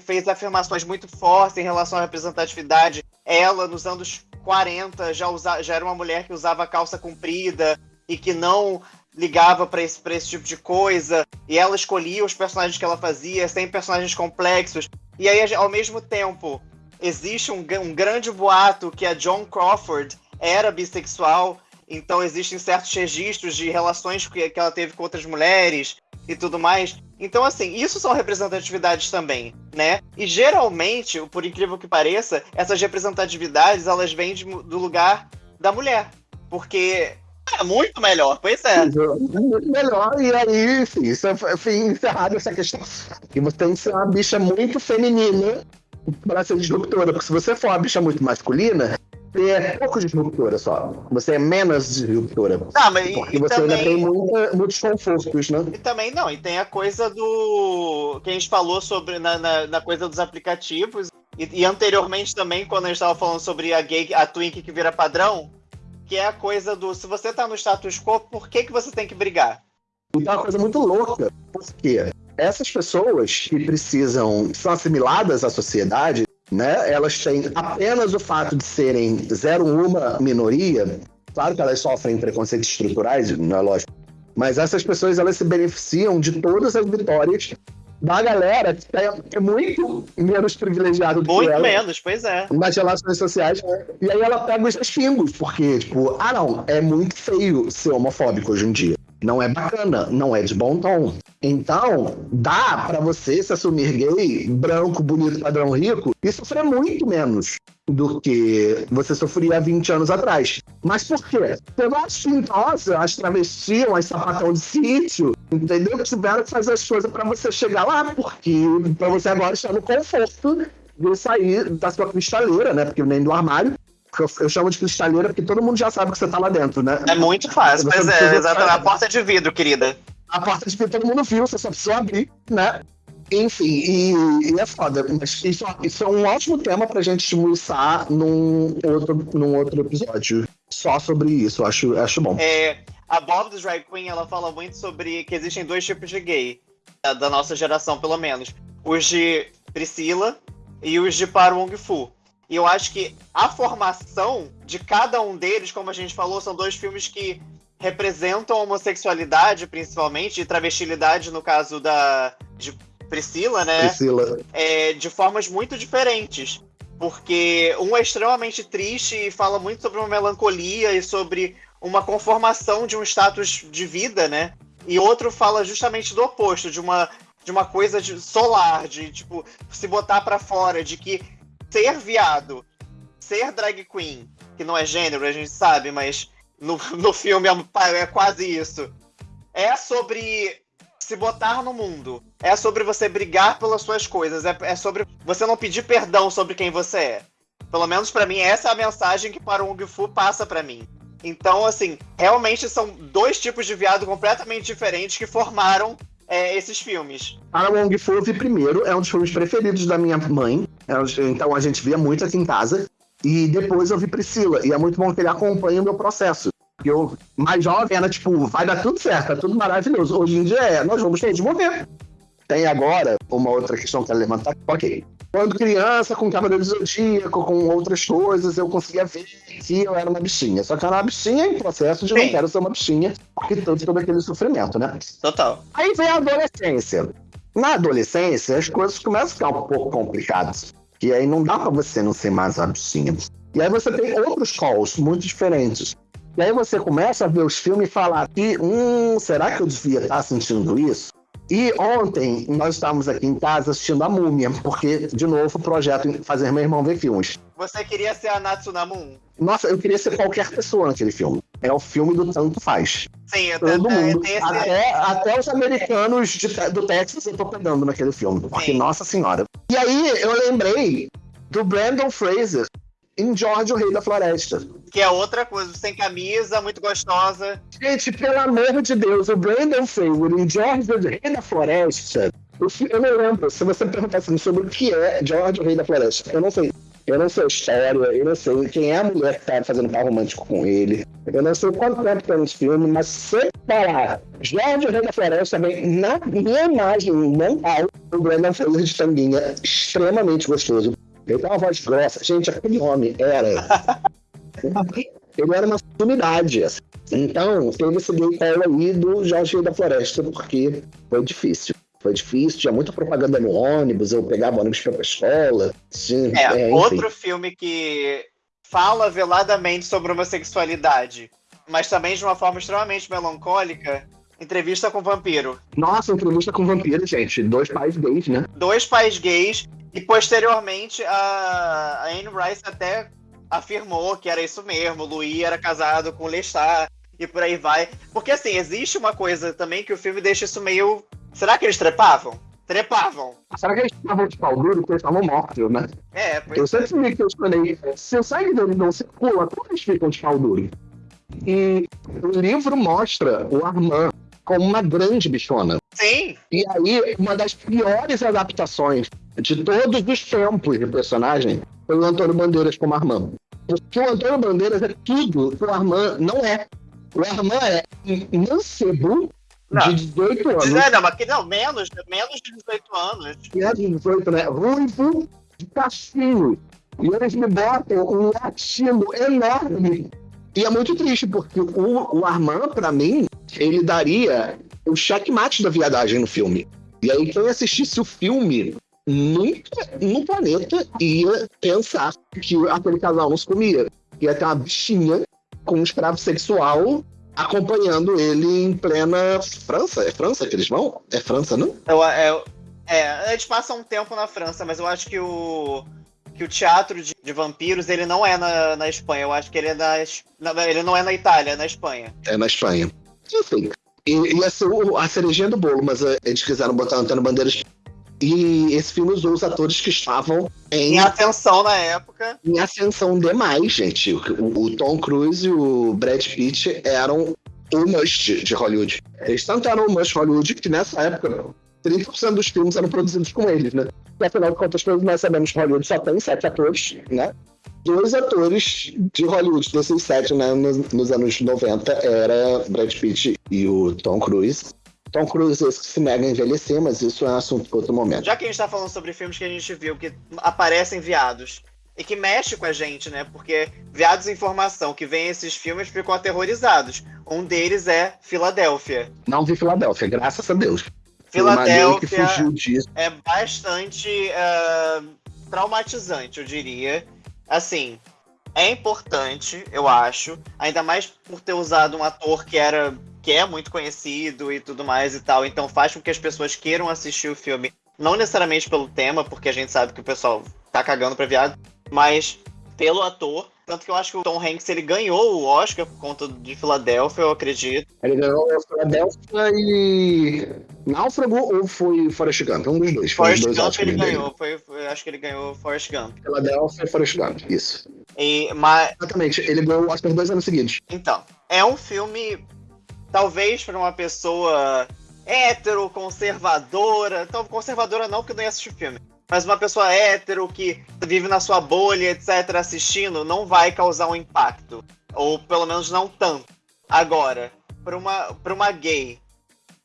fez afirmações muito fortes em relação à representatividade. Ela, nos anos 40, já, usa, já era uma mulher que usava calça comprida e que não ligava para esse, esse tipo de coisa. E ela escolhia os personagens que ela fazia, sem personagens complexos. E aí, ao mesmo tempo, existe um, um grande boato que a John Crawford era bissexual, então existem certos registros de relações que, que ela teve com outras mulheres e tudo mais. Então, assim, isso são representatividades também, né? E geralmente, por incrível que pareça, essas representatividades elas vêm de, do lugar da mulher. Porque é muito melhor, pois é. Muito melhor, e aí, enfim, isso, enfim, encerrado essa questão. E você tem que ser uma bicha muito feminina para ser disruptora, porque se você for uma bicha muito masculina, você é pouco disruptora só. Você é menos disruptora. Não, mas porque você também... ainda tem muita, muitos confortos, né? E também não, e tem a coisa do. que a gente falou sobre na, na, na coisa dos aplicativos. E, e, anteriormente também, quando a gente estava falando sobre a gay, a Twink que vira padrão, que é a coisa do se você tá no status quo, por que, que você tem que brigar? Então é uma coisa muito louca, porque essas pessoas que precisam, são assimiladas à sociedade, né? Elas têm apenas o fato de serem zero uma minoria. Claro que elas sofrem preconceitos estruturais, não é lógico. Mas essas pessoas elas se beneficiam de todas as vitórias da galera que é muito menos privilegiada do muito que ela. Muito menos, pois é. Nas relações sociais. E aí ela pega os xingos, porque, tipo, ah não, é muito feio ser homofóbico hoje em dia não é bacana, não é de bom tom. Então, dá para você se assumir gay, branco, bonito, padrão rico e sofrer muito menos do que você sofria há 20 anos atrás. Mas por quê? Pelas pintosas, as travestis, as sapatão de sítio, entendeu? Que tiveram que fazer as coisas para você chegar lá, porque para você agora estar no conforto de sair da sua cristaleira, né? Porque nem do armário, eu, eu, chamo de cristaleira porque todo mundo já sabe que você tá lá dentro, né? É muito fácil, mas é, exatamente. A porta de vidro, querida. A porta de todo mundo viu, você só precisa abrir, né? Enfim, e, e, é foda. Mas isso, isso é um ótimo tema pra gente esmiuçar num outro, num outro episódio. Só sobre isso, acho, acho bom. É, a Bob do Drag Queen, ela fala muito sobre que existem dois tipos de gay, da nossa geração, pelo menos. Os de Priscila e os de Par Wong Fu. E eu acho que a formação de cada um deles, como a gente falou, são dois filmes que representam a homossexualidade, principalmente, e travestilidade, no caso da de Priscila, né? Priscila. É, de formas muito diferentes. Porque um é extremamente triste e fala muito sobre uma melancolia e sobre uma conformação de um status de vida, né? E outro fala justamente do oposto, de uma, de uma coisa de solar, de tipo, se botar para fora, de que ser viado, ser drag queen, que não é gênero, a gente sabe, mas no, no filme é, é quase isso. É sobre se botar no mundo. É sobre você brigar pelas suas coisas. É, é sobre você não pedir perdão sobre quem você é. Pelo menos para mim, essa é a mensagem que para o Ung Fu passa para mim. Então, assim, realmente são dois tipos de viado completamente diferentes que formaram é, esses filmes. Para Wong Fu, eu vi primeiro, é um dos filmes preferidos da minha mãe. É então a gente via muito aqui em casa. E depois eu vi Priscila. E é muito bom que ele acompanhe o meu processo eu, mais jovem, era tipo, vai dar tudo certo, é tudo maravilhoso. Hoje em dia é, nós vamos todos morrer. Tem agora uma outra questão que é levantar. Ok. Quando criança, com Cavaleiro do Zodíaco, com outras coisas, eu conseguia ver que eu era uma bichinha. Só que eu era uma bichinha em processo de Sim. não quero ser uma bichinha, porque tanto todo aquele sofrimento, né? Total. Aí vem a adolescência. Na adolescência, as coisas começam a ficar um pouco complicadas. E aí não dá pra você não ser mais bichinha. E aí você tem outros calls muito diferentes. E aí você começa a ver os filmes e falar que, hum, será que eu devia estar sentindo isso? E ontem nós estávamos aqui em casa assistindo a Múmia, porque, de novo, o projeto Fazer Meu Irmão Ver Filmes. Você queria ser a Natsunamun? Nossa, eu queria ser qualquer pessoa naquele filme. É o filme do tanto faz. Sim, eu Todo mundo. Esse... Até, até os americanos de, do Texas eu tô pegando naquele filme. Porque, Sim. nossa senhora. E aí eu lembrei do Brandon Fraser em George, o Rei da Floresta. Que é outra coisa, sem camisa, muito gostosa. Gente, pelo amor de Deus, o Brandon Fraser em George, o Rei da Floresta. Eu não lembro, se você perguntar assim, sobre o que é George, o Rei da Floresta, eu não sei. Eu não sei a história, eu não sei quem é a mulher que tá fazendo par romântico com ele. Eu não sei quanto tempo tem nesse filme, mas se falar George, o Rei da Floresta, vem na minha imagem mental, o Brandon Fraser de tanguinha, extremamente gostoso. Ele tem uma voz grossa. Gente, aquele homem era. ele era uma sumidade. Assim. Então, esse gay colo aí do Jorge da Floresta, porque foi difícil. Foi difícil, tinha muita propaganda no ônibus, eu pegava ônibus para a escola. Tinha, é, é outro filme que fala veladamente sobre homossexualidade, mas também de uma forma extremamente melancólica, Entrevista com Vampiro. Nossa, entrevista com Vampiro, gente. Dois pais gays, né? Dois pais gays e posteriormente a, a Anne Rice até afirmou que era isso mesmo, o Louis era casado com o Lestat e por aí vai. Porque assim, existe uma coisa também que o filme deixa isso meio. Será que eles trepavam? Trepavam. Será que eles estavam de pau duro porque eles estavam mortos, né? É, pois Eu sempre me questionei, se o sangue deles não circula, como eles ficam de pau duro? E o livro mostra o Armand como uma grande bichona. Sim. E aí, uma das piores adaptações de todos os tempos de personagem foi o Antônio Bandeiras como Armand. Porque o Antônio Bandeiras é tudo que o Armand não é. O Armand é mancebo de 18 anos. Não, não, mas não, menos, menos de 18 anos. Menos de 18, né? Ruivo de cachinho. E eles me botam um latino enorme. E é muito triste, porque o, o Armand, pra mim, ele daria o checkmate da viadagem no filme. E aí, quem assistisse o filme nunca no planeta ia pensar que aquele casal não se comia. Ia ter uma bichinha com um escravo sexual acompanhando ele em plena França. É França que eles vão? É França, não? Eu, é, é, a gente passa um tempo na França, mas eu acho que o que o teatro de, de, vampiros ele não é na, na Espanha. Eu acho que ele é na, ele não é na Itália, é na Espanha. É na Espanha. Enfim. E, ia ser a cerejinha do bolo, mas eh, eles quiseram botar Antônio Bandeiras. E esse filme usou os atores que estavam em. Em ascensão na época. Em ascensão demais, gente. O, o Tom Cruise e o Brad Pitt eram o must de Hollywood. Eles tanto eram o must Hollywood que nessa época 30% dos filmes eram produzidos com eles, né? E afinal de contas, nós sabemos que Hollywood só tem sete atores, né? dois atores de Hollywood, desses sete, né, nos, nos, anos 90, era Brad Pitt e o Tom Cruise. Tom Cruise se nega a envelhecer, mas isso é um assunto para outro momento. Já que a gente está falando sobre filmes que a gente viu que aparecem viados e que mexe com a gente, né? Porque viados em formação que veem esses filmes ficam aterrorizados. Um deles é Filadélfia. Não vi Filadélfia, graças a Deus. Filadélfia é bastante uh, traumatizante, eu diria. Assim, é importante, eu acho, ainda mais por ter usado um ator que era que é muito conhecido e tudo mais e tal, então faz com que as pessoas queiram assistir o filme, não necessariamente pelo tema, porque a gente sabe que o pessoal tá cagando pra viado, mas pelo ator. Tanto que eu acho que o Tom Hanks ele ganhou o Oscar por conta de Filadélfia, eu acredito. Ele ganhou Filadélfia e. Náufrago ou foi Forrest Gump? Um dos dois. Forrest dois Gump ele ganhou. Foi, foi, acho que ele ganhou Forrest Gump. Filadélfia e Forrest Gump, isso. E, mas... Exatamente, ele ganhou o Oscar dois anos seguintes. Então, é um filme, talvez para uma pessoa hétero, conservadora. Então, conservadora não, porque não ia assistir filme mas uma pessoa hétero que vive na sua bolha, etc., assistindo, não vai causar um impacto. Ou pelo menos não tanto. Agora, para uma, pra uma gay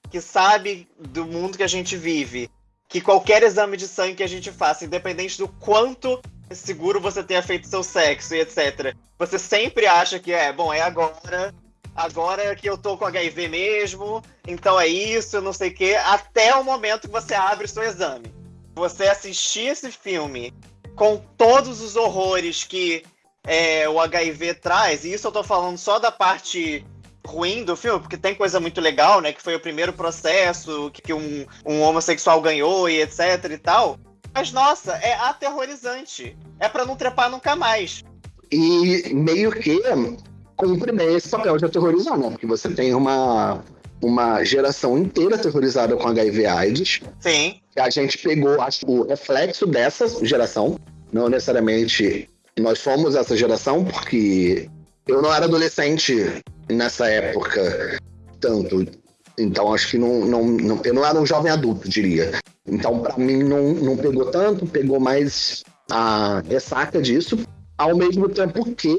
que sabe do mundo que a gente vive, que qualquer exame de sangue que a gente faça, independente do quanto seguro você tenha feito seu sexo e etc., você sempre acha que é, bom, é agora, agora que eu tô com HIV mesmo, então é isso, não sei o quê, até o momento que você abre o seu exame você assistir esse filme com todos os horrores que é, o HIV traz, e isso eu tô falando só da parte ruim do filme, porque tem coisa muito legal, né? Que foi o primeiro processo que, um, um homossexual ganhou e etc e tal. Mas, nossa, é aterrorizante. É para não trepar nunca mais. E meio que cumpre esse papel de aterrorizar, né? Porque você tem uma uma geração inteira aterrorizada com HIV AIDS. Sim. A gente pegou, acho, o reflexo dessa geração. Não necessariamente nós fomos essa geração, porque eu não era adolescente nessa época tanto. Então acho que não, não, não eu não era um jovem adulto, diria. Então para mim não, não pegou tanto, pegou mais a ressaca disso ao mesmo tempo que,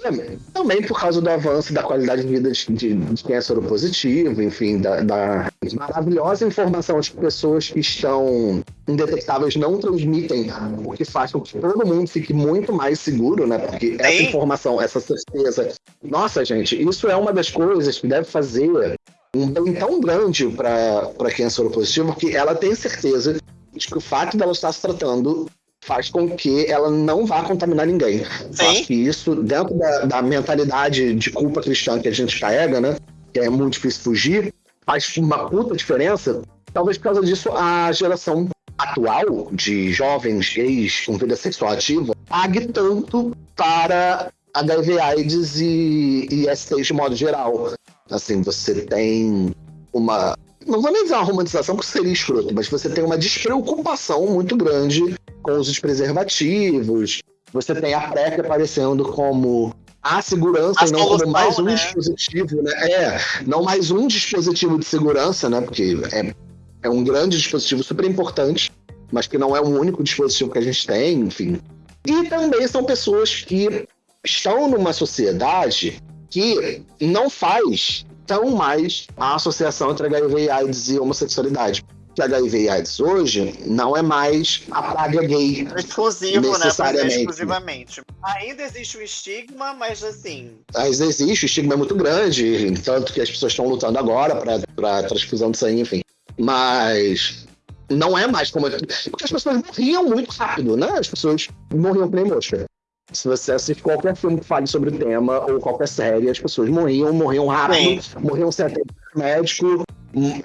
também por causa do avanço da qualidade de vida de, de, de quem é soropositivo, enfim, da, da, maravilhosa informação de pessoas que estão indetectáveis não transmitem, o que faz com que todo mundo fique muito mais seguro, né? Porque essa informação, essa certeza. Nossa, gente, isso é uma das coisas que deve fazer um bem tão grande para quem é soropositivo que ela tem certeza de que o fato dela estar se tratando faz com que ela não vá contaminar ninguém. Sim. Acho que isso, dentro da, da, mentalidade de culpa cristã que a gente carrega, né? Que é muito difícil fugir, faz uma puta diferença. Talvez por causa disso a geração atual de jovens gays com vida sexual ativa pague tanto para HIV AIDS e, e STs de modo geral. Assim, você tem uma não vou nem dizer uma romantização porque seria escroto, mas você tem uma despreocupação muito grande com os preservativos. Você tem a PrEP aparecendo como a segurança e não como mais um né? dispositivo, né? É, não mais um dispositivo de segurança, né? Porque é, é um grande dispositivo super importante, mas que não é o único dispositivo que a gente tem, enfim. E também são pessoas que estão numa sociedade que não faz tão mais a associação entre HIV, AIDS e homossexualidade. Que HIV e AIDS hoje não é mais a praga gay. Exclusivo, né? necessariamente. né? exclusivamente. Ainda existe o estigma, mas assim. Mas existe, o estigma é muito grande, tanto que as pessoas estão lutando agora para transfusão de sangue, enfim. Mas não é mais como. Porque as pessoas morriam muito rápido, né? As pessoas morriam que nem mosca. Se você assiste qualquer filme que fale sobre o tema, ou qualquer série, as pessoas morriam, morriam rápido, Sim. morriam sem atendimento médico.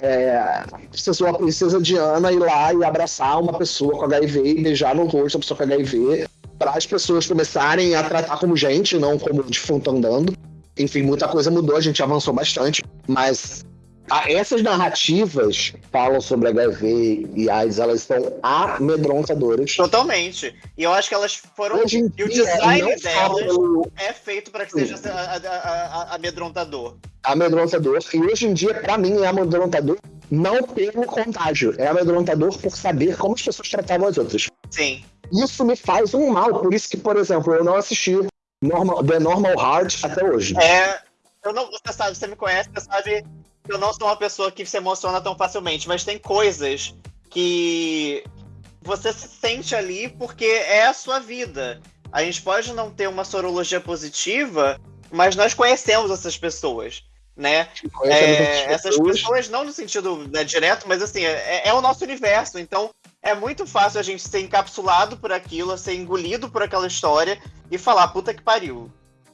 É, precisou a princesa Diana ir lá e abraçar uma pessoa com HIV e beijar no rosto a pessoa com HIV, para as pessoas começarem a tratar como gente, não como defunto andando. Enfim, muita coisa mudou, a gente avançou bastante, mas essas narrativas falam sobre HIV e AIDS, elas estão amedrontadoras. Totalmente. E eu acho que elas foram. Hoje em e o design delas é feito para que seja amedrontador. Amedrontador. E hoje em dia, para mim, é amedrontador não pelo contágio, é amedrontador por saber como as pessoas tratavam as outras. Sim. Isso me faz um mal, por isso que, por exemplo, eu não assisti Normal, The Normal Heart até hoje. É. Eu não, você sabe, você me conhece, você sabe eu não sou uma pessoa que se emociona tão facilmente, mas tem coisas que você se sente ali porque é a sua vida. A gente pode não ter uma sorologia positiva, mas nós conhecemos essas pessoas. né? É, essas pessoas, não no sentido né, direto, mas assim, é, é, o nosso universo. Então, é muito fácil a gente ser encapsulado por aquilo, ser engolido por aquela história e falar, puta que pariu.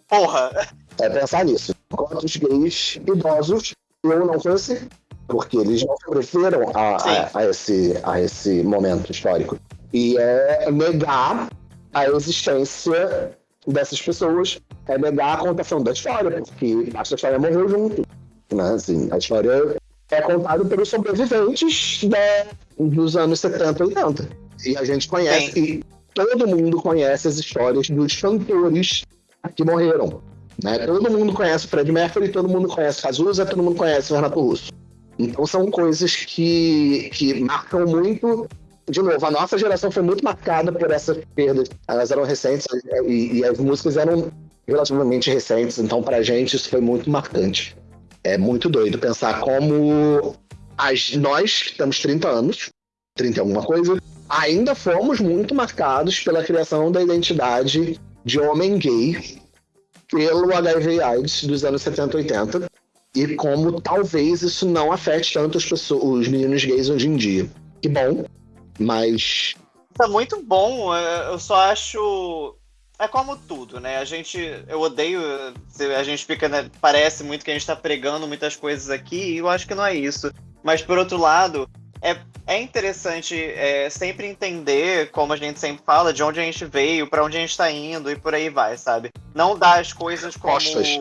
Porra! É pensar nisso. Quantos gays idosos eu não conheci? Porque eles não sobreviveram a, a, a, esse, a esse momento histórico. E é negar a existência dessas pessoas, é negar a contação da história, porque a história morreu junto. Né? Assim, a história é contada pelos sobreviventes da, dos anos 70 e 80. E a gente conhece, e todo mundo conhece as histórias dos cantores que morreram. Né? Todo mundo conhece o Fred Mercury, todo mundo conhece Cazuza, todo mundo conhece o Renato Russo. Então são coisas que, que marcam muito. De novo, a nossa geração foi muito marcada por essas perdas. Elas eram recentes e, e as músicas eram relativamente recentes, então pra gente isso foi muito marcante. É muito doido pensar como as, nós, que temos 30 anos, 30 alguma coisa, ainda fomos muito marcados pela criação da identidade de homem gay pelo HIV AIDS dos anos 70 e 80 e como talvez isso não afete tanto as pessoas, os meninos gays hoje em dia. Que bom, mas. Tá muito bom, é, eu só acho. É como tudo, né? A gente. Eu odeio. A gente fica. Né, parece muito que a gente tá pregando muitas coisas aqui, e eu acho que não é isso. Mas por outro lado, é, é interessante é, sempre entender, como a gente sempre fala, de onde a gente veio, para onde a gente tá indo e por aí vai, sabe? Não dar as coisas como. Costas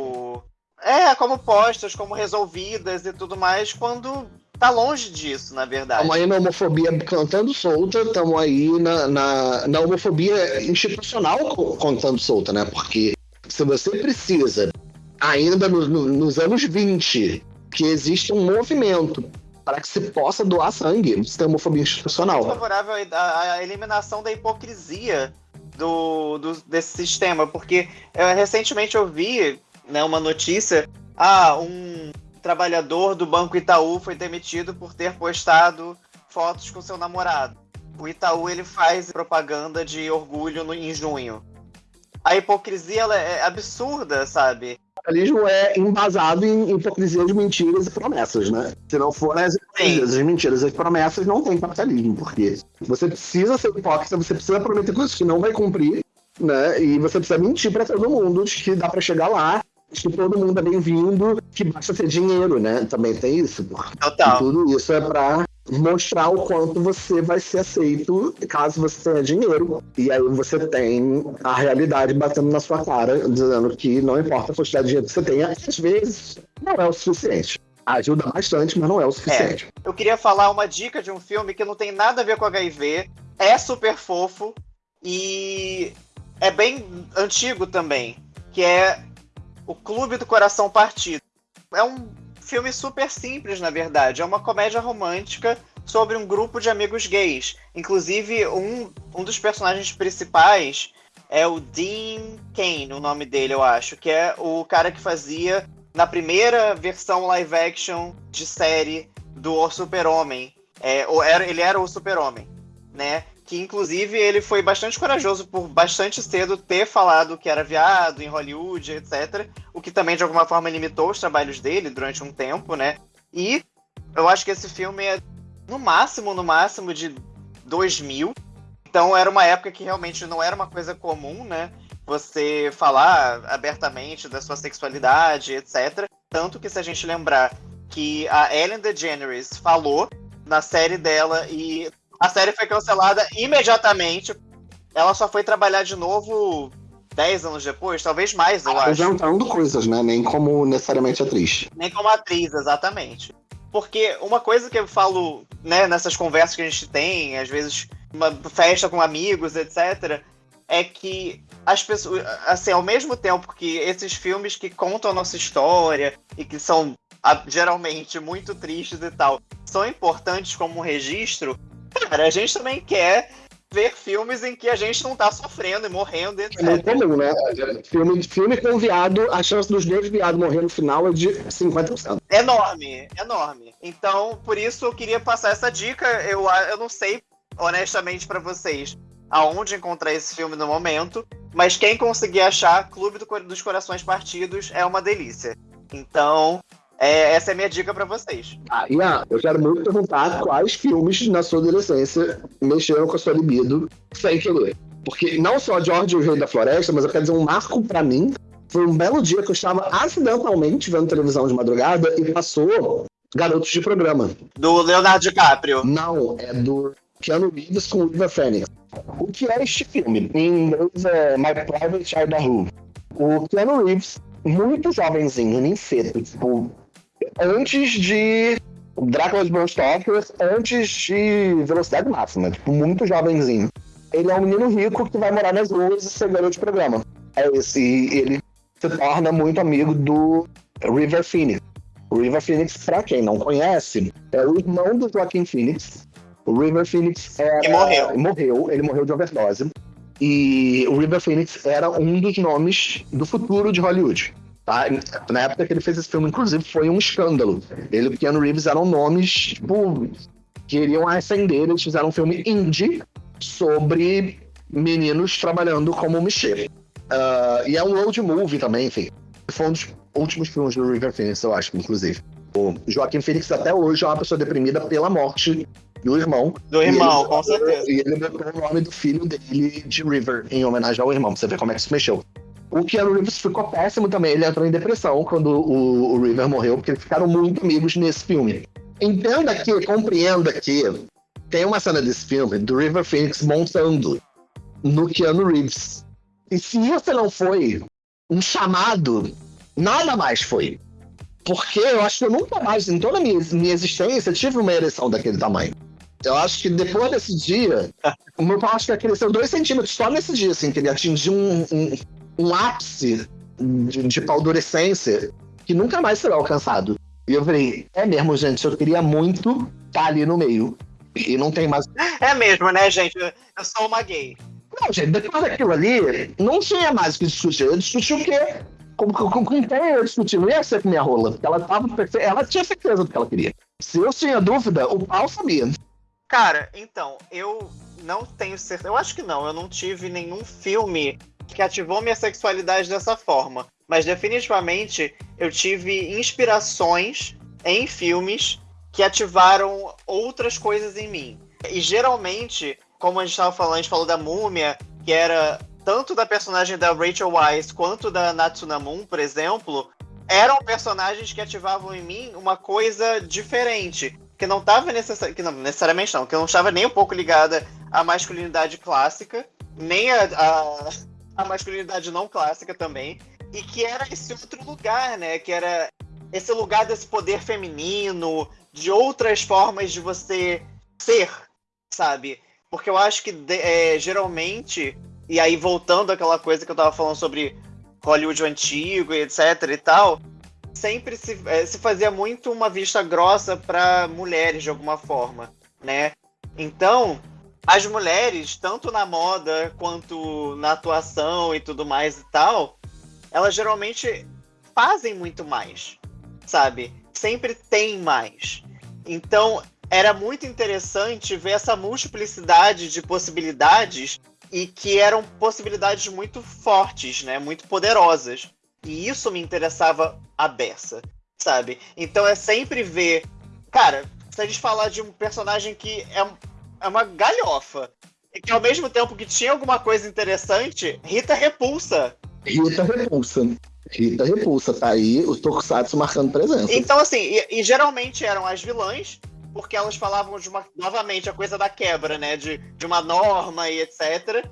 é, como postas, como resolvidas e tudo mais, quando tá longe disso, na verdade. Estamos aí na homofobia cantando solta, estamos aí na, na, na, homofobia institucional cantando solta, né? Porque se você precisa, ainda no, no, nos anos 20, que existe um movimento para que se possa doar sangue, você tem homofobia institucional. Eu sou favorável à eliminação da hipocrisia do, do, desse sistema, porque eu, recentemente eu vi né, uma notícia. Ah, um trabalhador do Banco Itaú foi demitido por ter postado fotos com seu namorado. O Itaú ele faz propaganda de orgulho no, em junho. A hipocrisia é absurda, sabe? O capitalismo é embasado em hipocrisia de mentiras e promessas, né? Se não for as hipocrisias, as mentiras e as promessas, não tem capitalismo, porque você precisa ser hipócrita, você precisa prometer coisas que não vai cumprir, né? E você precisa mentir para todo mundo de que dá para chegar lá que todo mundo é bem-vindo, que basta ter dinheiro, né? Também tem isso. Total. E tudo isso é para mostrar o quanto você vai ser aceito caso você tenha dinheiro. E aí você tem a realidade batendo na sua cara, dizendo que não importa a quantidade de dinheiro que você tenha, às vezes não é o suficiente. Ajuda bastante, mas não é o suficiente. É. Eu queria falar uma dica de um filme que não tem nada a ver com HIV, é super fofo e é bem antigo também, que é o Clube do Coração Partido. É um filme super simples, na verdade. É uma comédia romântica sobre um grupo de amigos gays. Inclusive, um, um dos personagens principais é o Dean Kane, o nome dele, eu acho, que é o cara que fazia na primeira versão live action de série do Super-Homem. É, ele era o Super-Homem, né? Que inclusive ele foi bastante corajoso por bastante cedo ter falado que era viado em Hollywood, etc. O que também de alguma forma limitou os trabalhos dele durante um tempo, né? E eu acho que esse filme é no máximo, no máximo de 2000. Então era uma época que realmente não era uma coisa comum, né? Você falar abertamente da sua sexualidade, etc. Tanto que se a gente lembrar que a Ellen DeGeneres falou na série dela e a série foi cancelada imediatamente. Ela só foi trabalhar de novo 10 anos depois, talvez mais, eu acho. Inventando coisas, né? Nem como necessariamente atriz. Nem como atriz, exatamente. Porque uma coisa que eu falo, né, nessas conversas que a gente tem, às vezes uma festa com amigos, etc., é que as pessoas, assim, ao mesmo tempo que esses filmes que contam a nossa história e que são geralmente muito tristes e tal, são importantes como um registro, Cara, a gente também quer ver filmes em que a gente não tá sofrendo e morrendo, etc. É muito comum, né? Filme, filme com viado, a chance dos dois viados morrer no final é de 50%. Enorme, enorme. Então, por isso eu queria passar essa dica. Eu, eu não sei, honestamente, para vocês aonde encontrar esse filme no momento, mas quem conseguir achar Clube do, dos Corações Partidos é uma delícia. Então, É, essa é a minha dica para vocês. Ah, Ian, eu quero muito perguntar quais filmes na sua adolescência mexeram com a sua libido sem querer. Porque não só George o Rei da Floresta, mas eu quero dizer um marco para mim. Foi um belo dia que eu estava acidentalmente vendo televisão de madrugada e passou Garotos de Programa. Do Leonardo DiCaprio. Não, é do Keanu Reeves com River Phoenix. O que é este filme? Em inglês é My Private Idaho. O Keanu Reeves, muito jovenzinho, nem cedo, tipo, antes de Drácula de Bram Stoker, antes de Velocidade Máxima, tipo, muito jovenzinho. Ele é um menino rico que vai morar nas ruas e ser garoto de programa. É esse, e ele se torna muito amigo do River Phoenix. O River Phoenix, pra quem não conhece, é o irmão do Joaquim Phoenix. O River Phoenix era, morreu. morreu. Ele morreu de overdose. E o River Phoenix era um dos nomes do futuro de Hollywood. Tá? Na época que ele fez esse filme, inclusive, foi um escândalo. Ele e o Keanu Reeves eram nomes, tipo, que iriam ascender. Eles fizeram um filme indie sobre meninos trabalhando como mexer. Uh, e é um road movie também, enfim. Foi um dos últimos filmes do River Phoenix, eu acho, inclusive. O Joaquim Phoenix até hoje é uma pessoa deprimida pela morte do irmão. Do irmão, ele, com certeza. E ele botou o nome do filho dele de River, em homenagem ao irmão, pra você ver como é que isso mexeu. O Keanu Reeves ficou péssimo também, ele entrou em depressão quando o, o River morreu, porque eles ficaram muito amigos nesse filme. Entenda que, compreenda que tem uma cena desse filme do River Phoenix montando no Keanu Reeves. E se isso não foi um chamado Nada mais foi. Porque eu acho que eu nunca mais, em toda a minha, minha existência, tive uma ereção daquele tamanho. Eu acho que depois desse dia, o meu pau acho que cresceu dois centímetros só nesse dia, assim, que ele atingiu um, um, um ápice de, de paldurecência que nunca mais será alcançado. E eu falei, é mesmo, gente, eu queria muito estar tá ali no meio. E não tem mais. É mesmo, né, gente? Eu sou uma gay. Não, gente, depois daquilo ali, não tinha mais o que discutir. Eu discuti o quê? com, com, com quem eu discuti, não ia ser com minha rola. Ela, tava, ela tinha certeza do que ela queria. Se eu tinha dúvida, o pau sabia. Cara, então, eu não tenho certeza. Eu acho que não. Eu não tive nenhum filme que ativou minha sexualidade dessa forma. Mas definitivamente eu tive inspirações em filmes que ativaram outras coisas em mim. E geralmente, como a gente estava falando, a gente falou da múmia, que era tanto da personagem da Rachel Weisz quanto da Natsunamun, por exemplo, eram personagens que ativavam em mim uma coisa diferente. Que não estava não, necessariamente não, que não estava nem um pouco ligada à masculinidade clássica, nem a, a, a masculinidade não clássica também. E que era esse outro lugar, né? Que era esse lugar desse poder feminino, de outras formas de você ser, sabe? Porque eu acho que é, geralmente e aí, voltando àquela coisa que eu tava falando sobre Hollywood antigo e etc e tal, sempre se, é, se fazia muito uma vista grossa para mulheres de alguma forma, né? Então, as mulheres, tanto na moda quanto na atuação e tudo mais e tal, elas geralmente fazem muito mais, sabe? Sempre tem mais. Então, era muito interessante ver essa multiplicidade de possibilidades e que eram possibilidades muito fortes, né? Muito poderosas. E isso me interessava a beça, sabe? Então é sempre ver. Cara, se a gente falar de um personagem que é, é uma galhofa, e que ao mesmo tempo que tinha alguma coisa interessante, Rita repulsa. Rita repulsa. Rita repulsa, tá aí os Tokusatsu marcando presença. Então, assim, e, e geralmente eram as vilãs, porque elas falavam de uma, novamente, a coisa da quebra, né? De, de uma norma e etc.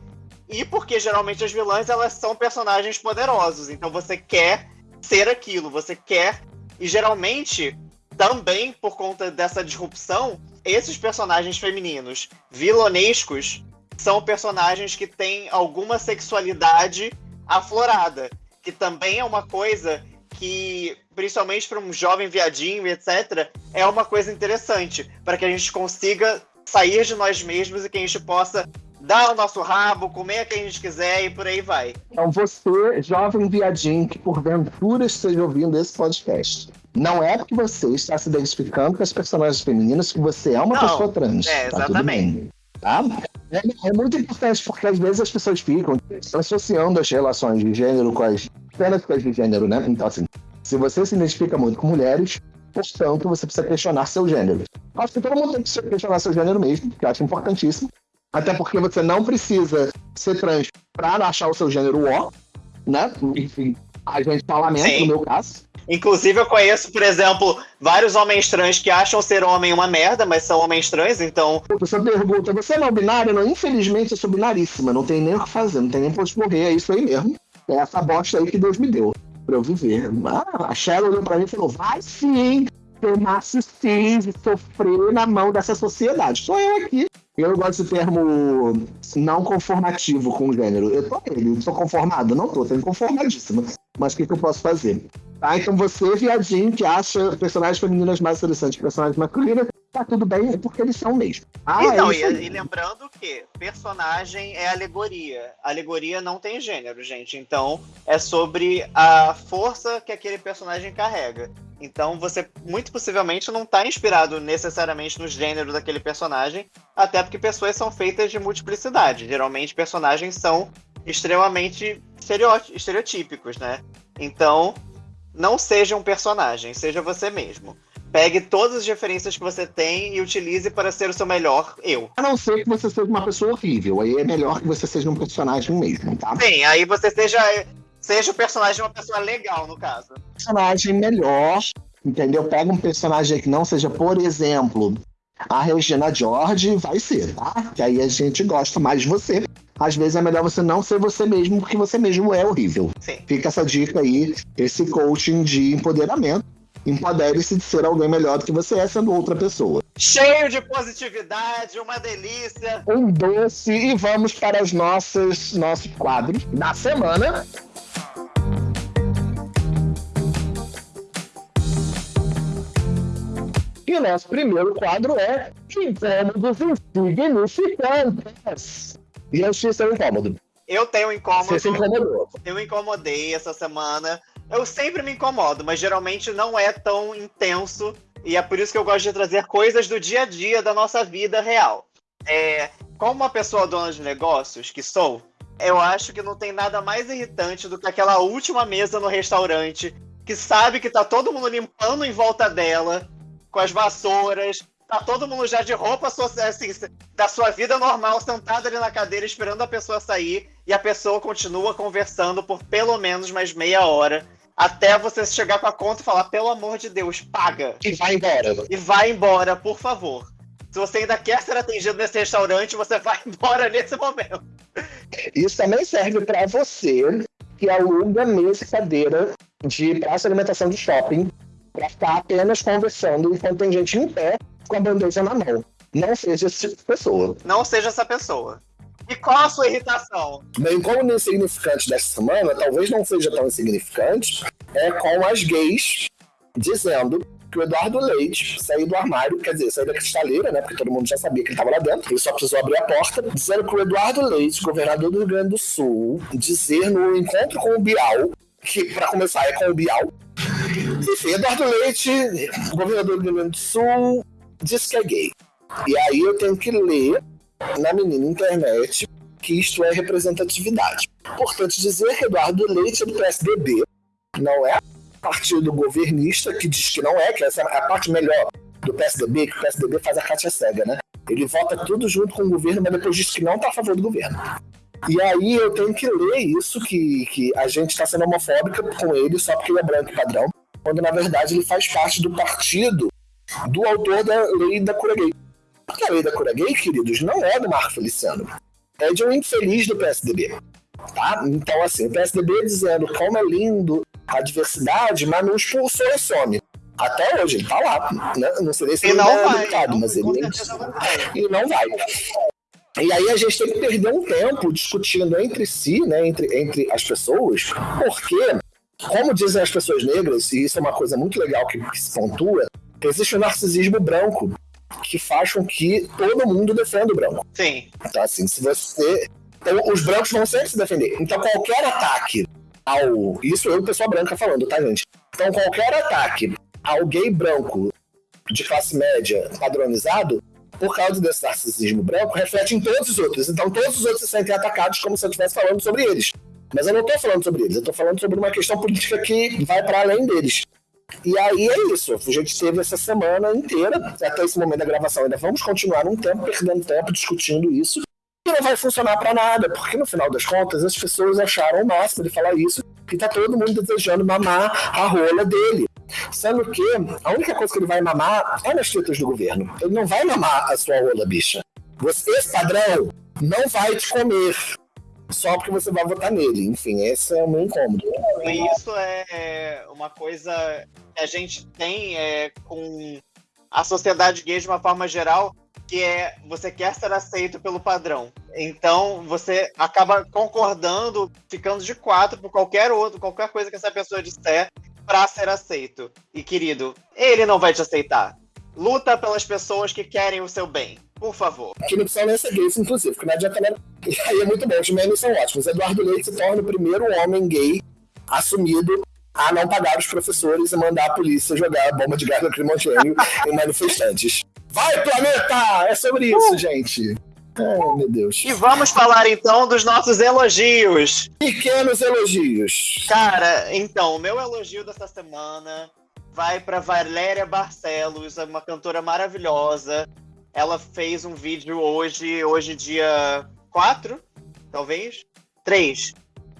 E porque geralmente as vilãs elas são personagens poderosos. Então você quer ser aquilo, você quer. E geralmente, também por conta dessa disrupção, esses personagens femininos vilonescos são personagens que têm alguma sexualidade aflorada. Que também é uma coisa que, principalmente para um jovem viadinho, etc., é uma coisa interessante para que a gente consiga sair de nós mesmos e que a gente possa dar o nosso rabo, comer quem a gente quiser e por aí vai. Então você, jovem viadinho que porventura esteja ouvindo esse podcast, não é porque você está se identificando com as personagens femininas que você é uma não, pessoa trans. É, exatamente. Tá bem, tá? É, é, muito importante porque às vezes as pessoas ficam associando as relações de gênero com as apenas com as de gênero, né? Então, assim, Se você se identifica muito com mulheres, portanto, você precisa questionar seu gênero. Acho que todo mundo tem que questionar seu gênero mesmo, que eu acho importantíssimo. Até porque você não precisa ser trans para achar o seu gênero ó, né? Enfim, a gente fala menos no meu caso. Inclusive, eu conheço, por exemplo, vários homens trans que acham ser homem uma merda, mas são homens trans, então. Você pergunta, você é não binário? Não, infelizmente eu sou binaríssima, não tem nem o que fazer, não tem nem pra morrer, é isso aí mesmo. É essa bosta aí que Deus me deu pra eu viver. Ah, a Cheryl olhou pra mim e falou: vai sim, ter macho e sofrer na mão dessa sociedade. Sou eu aqui. Eu gosto de termo não conformativo com o gênero. Eu tô nele, sou conformado? Não tô, tô inconformadíssima. Mas o que, que eu posso fazer? Tá, então você, viadinho, que acha personagens femininas mais interessantes que personagens masculinos, tá tudo bem, é porque eles são mesmo. Ah, então, é e, e, lembrando que personagem é alegoria. Alegoria não tem gênero, gente. Então, é sobre a força que aquele personagem carrega. Então, você muito possivelmente não está inspirado necessariamente no gênero daquele personagem, até porque pessoas são feitas de multiplicidade. Geralmente, personagens são extremamente estereotípicos, né? Então, não seja um personagem, seja você mesmo. Pegue todas as referências que você tem e utilize para ser o seu melhor eu. A não ser que você seja uma pessoa horrível. Aí é melhor que você seja um personagem mesmo, tá? Sim, aí você seja, seja o personagem de uma pessoa legal, no caso. Personagem melhor, entendeu? Pega um personagem que não seja, por exemplo, a Regina George, vai ser, tá? Que aí a gente gosta mais de você. Às vezes é melhor você não ser você mesmo, porque você mesmo é horrível. Sim. Fica essa dica aí, esse coaching de empoderamento empodere-se de ser alguém melhor do que você é sendo outra pessoa. Cheio de positividade, uma delícia. Um doce e vamos para os nossos, nossos quadros da semana. E o nosso primeiro quadro é Incômodos Insignificantes. E eu tinha seu incômodo. Eu tenho um incômodo. Você se incomodou. Eu incomodei essa semana eu sempre me incomodo, mas geralmente não é tão intenso. E é por isso que eu gosto de trazer coisas do dia a dia da nossa vida real. É, como uma pessoa dona de negócios que sou, eu acho que não tem nada mais irritante do que aquela última mesa no restaurante que sabe que tá todo mundo limpando em volta dela, com as vassouras, tá todo mundo já de roupa assim, da sua vida normal, sentado ali na cadeira esperando a pessoa sair, e a pessoa continua conversando por pelo menos mais meia hora até você chegar com a conta e falar, pelo amor de Deus, paga. E vai embora. E vai embora, por favor. Se você ainda quer ser atendido nesse restaurante, você vai embora nesse momento. Isso também serve para você que aluga mesa e cadeira de praça de alimentação de shopping para ficar apenas conversando enquanto tem gente em pé com a bandeja na mão. Não seja esse tipo de pessoa. Não seja essa pessoa. E qual a sua irritação? Bem, como insignificante dessa semana, talvez não seja tão insignificante, é com as gays dizendo que o Eduardo Leite saiu do armário, quer dizer, saiu da cristaleira, né? Porque todo mundo já sabia que ele estava lá dentro, ele só precisou abrir a porta, dizendo que o Eduardo Leite, governador do Rio Grande do Sul, dizer no encontro com o Bial, que para começar é com o Bial, enfim, Eduardo Leite, governador do Rio Grande do Sul, disse que é gay. E aí eu tenho que ler na menina internet que isto é representatividade. Importante dizer que Eduardo Leite é do PSDB, não é partido governista, que diz que não é, que essa é a parte melhor do PSDB, que o PSDB faz a Cátia Cega, né? Ele vota tudo junto com o governo, mas depois diz que não está a favor do governo. E aí eu tenho que ler isso, que, que a gente está sendo homofóbica com ele só porque ele é branco padrão, quando na verdade ele faz parte do partido do autor da lei da cura gay. Porque a lei da cura gay, queridos, não é do Marco Feliciano. É de um infeliz do PSDB. Tá? Então, assim, o PSDB dizendo como é lindo a diversidade, mas não expulsou o some. Até hoje, ele tá lá. Né? Não sei se ele não é vai, deputado, mas ele nem... E não vai. E aí a gente tem que perder um tempo discutindo entre si, né, entre, entre as pessoas, porque, como dizem as pessoas negras, e isso é uma coisa muito legal que, que se pontua, existe o narcisismo branco que faz com que todo mundo defenda o branco. Sim. Então, assim, se você. Então, os brancos vão sempre se defender. Então, qualquer ataque ao. Isso eu, pessoa branca, falando, tá, gente? Então, qualquer ataque ao gay branco de classe média padronizado, por causa desse narcisismo branco, reflete em todos os outros. Então, todos os outros se sentem atacados como se eu estivesse falando sobre eles. Mas eu não estou falando sobre eles, eu estou falando sobre uma questão política que vai para além deles. E aí é isso. A gente teve essa semana inteira, até esse momento da gravação, ainda vamos continuar um tempo, perdendo tempo discutindo isso. E não vai funcionar para nada, porque no final das contas as pessoas acharam o máximo de falar isso, que tá todo mundo desejando mamar a rola dele. Sendo que a única coisa que ele vai mamar é nas tetas do governo. Ele não vai mamar a sua rola, bicha. Você, padrão não vai te comer só porque você vai votar nele. Enfim, esse é o meu incômodo. Isso é uma coisa que a gente tem é, com a sociedade gay de uma forma geral, que é você quer ser aceito pelo padrão. Então você acaba concordando, ficando de quatro por qualquer outro, qualquer coisa que essa pessoa disser para ser aceito. E querido, ele não vai te aceitar. Luta pelas pessoas que querem o seu bem. Por favor. Que não precisa nem ser gays, inclusive, porque não adianta. E aí é muito bom, os memes são ótimos. Eduardo Leite se torna o primeiro homem gay assumido a não pagar os professores e mandar a polícia jogar bomba de gás lacrimogênio em manifestantes. Vai, planeta! É sobre isso, uh! gente. Ai, meu Deus. E vamos falar então dos nossos elogios. Pequenos elogios. Cara, então, o meu elogio dessa semana vai para Valéria Barcelos, uma cantora maravilhosa, ela fez um vídeo hoje, hoje dia 4, talvez? 3.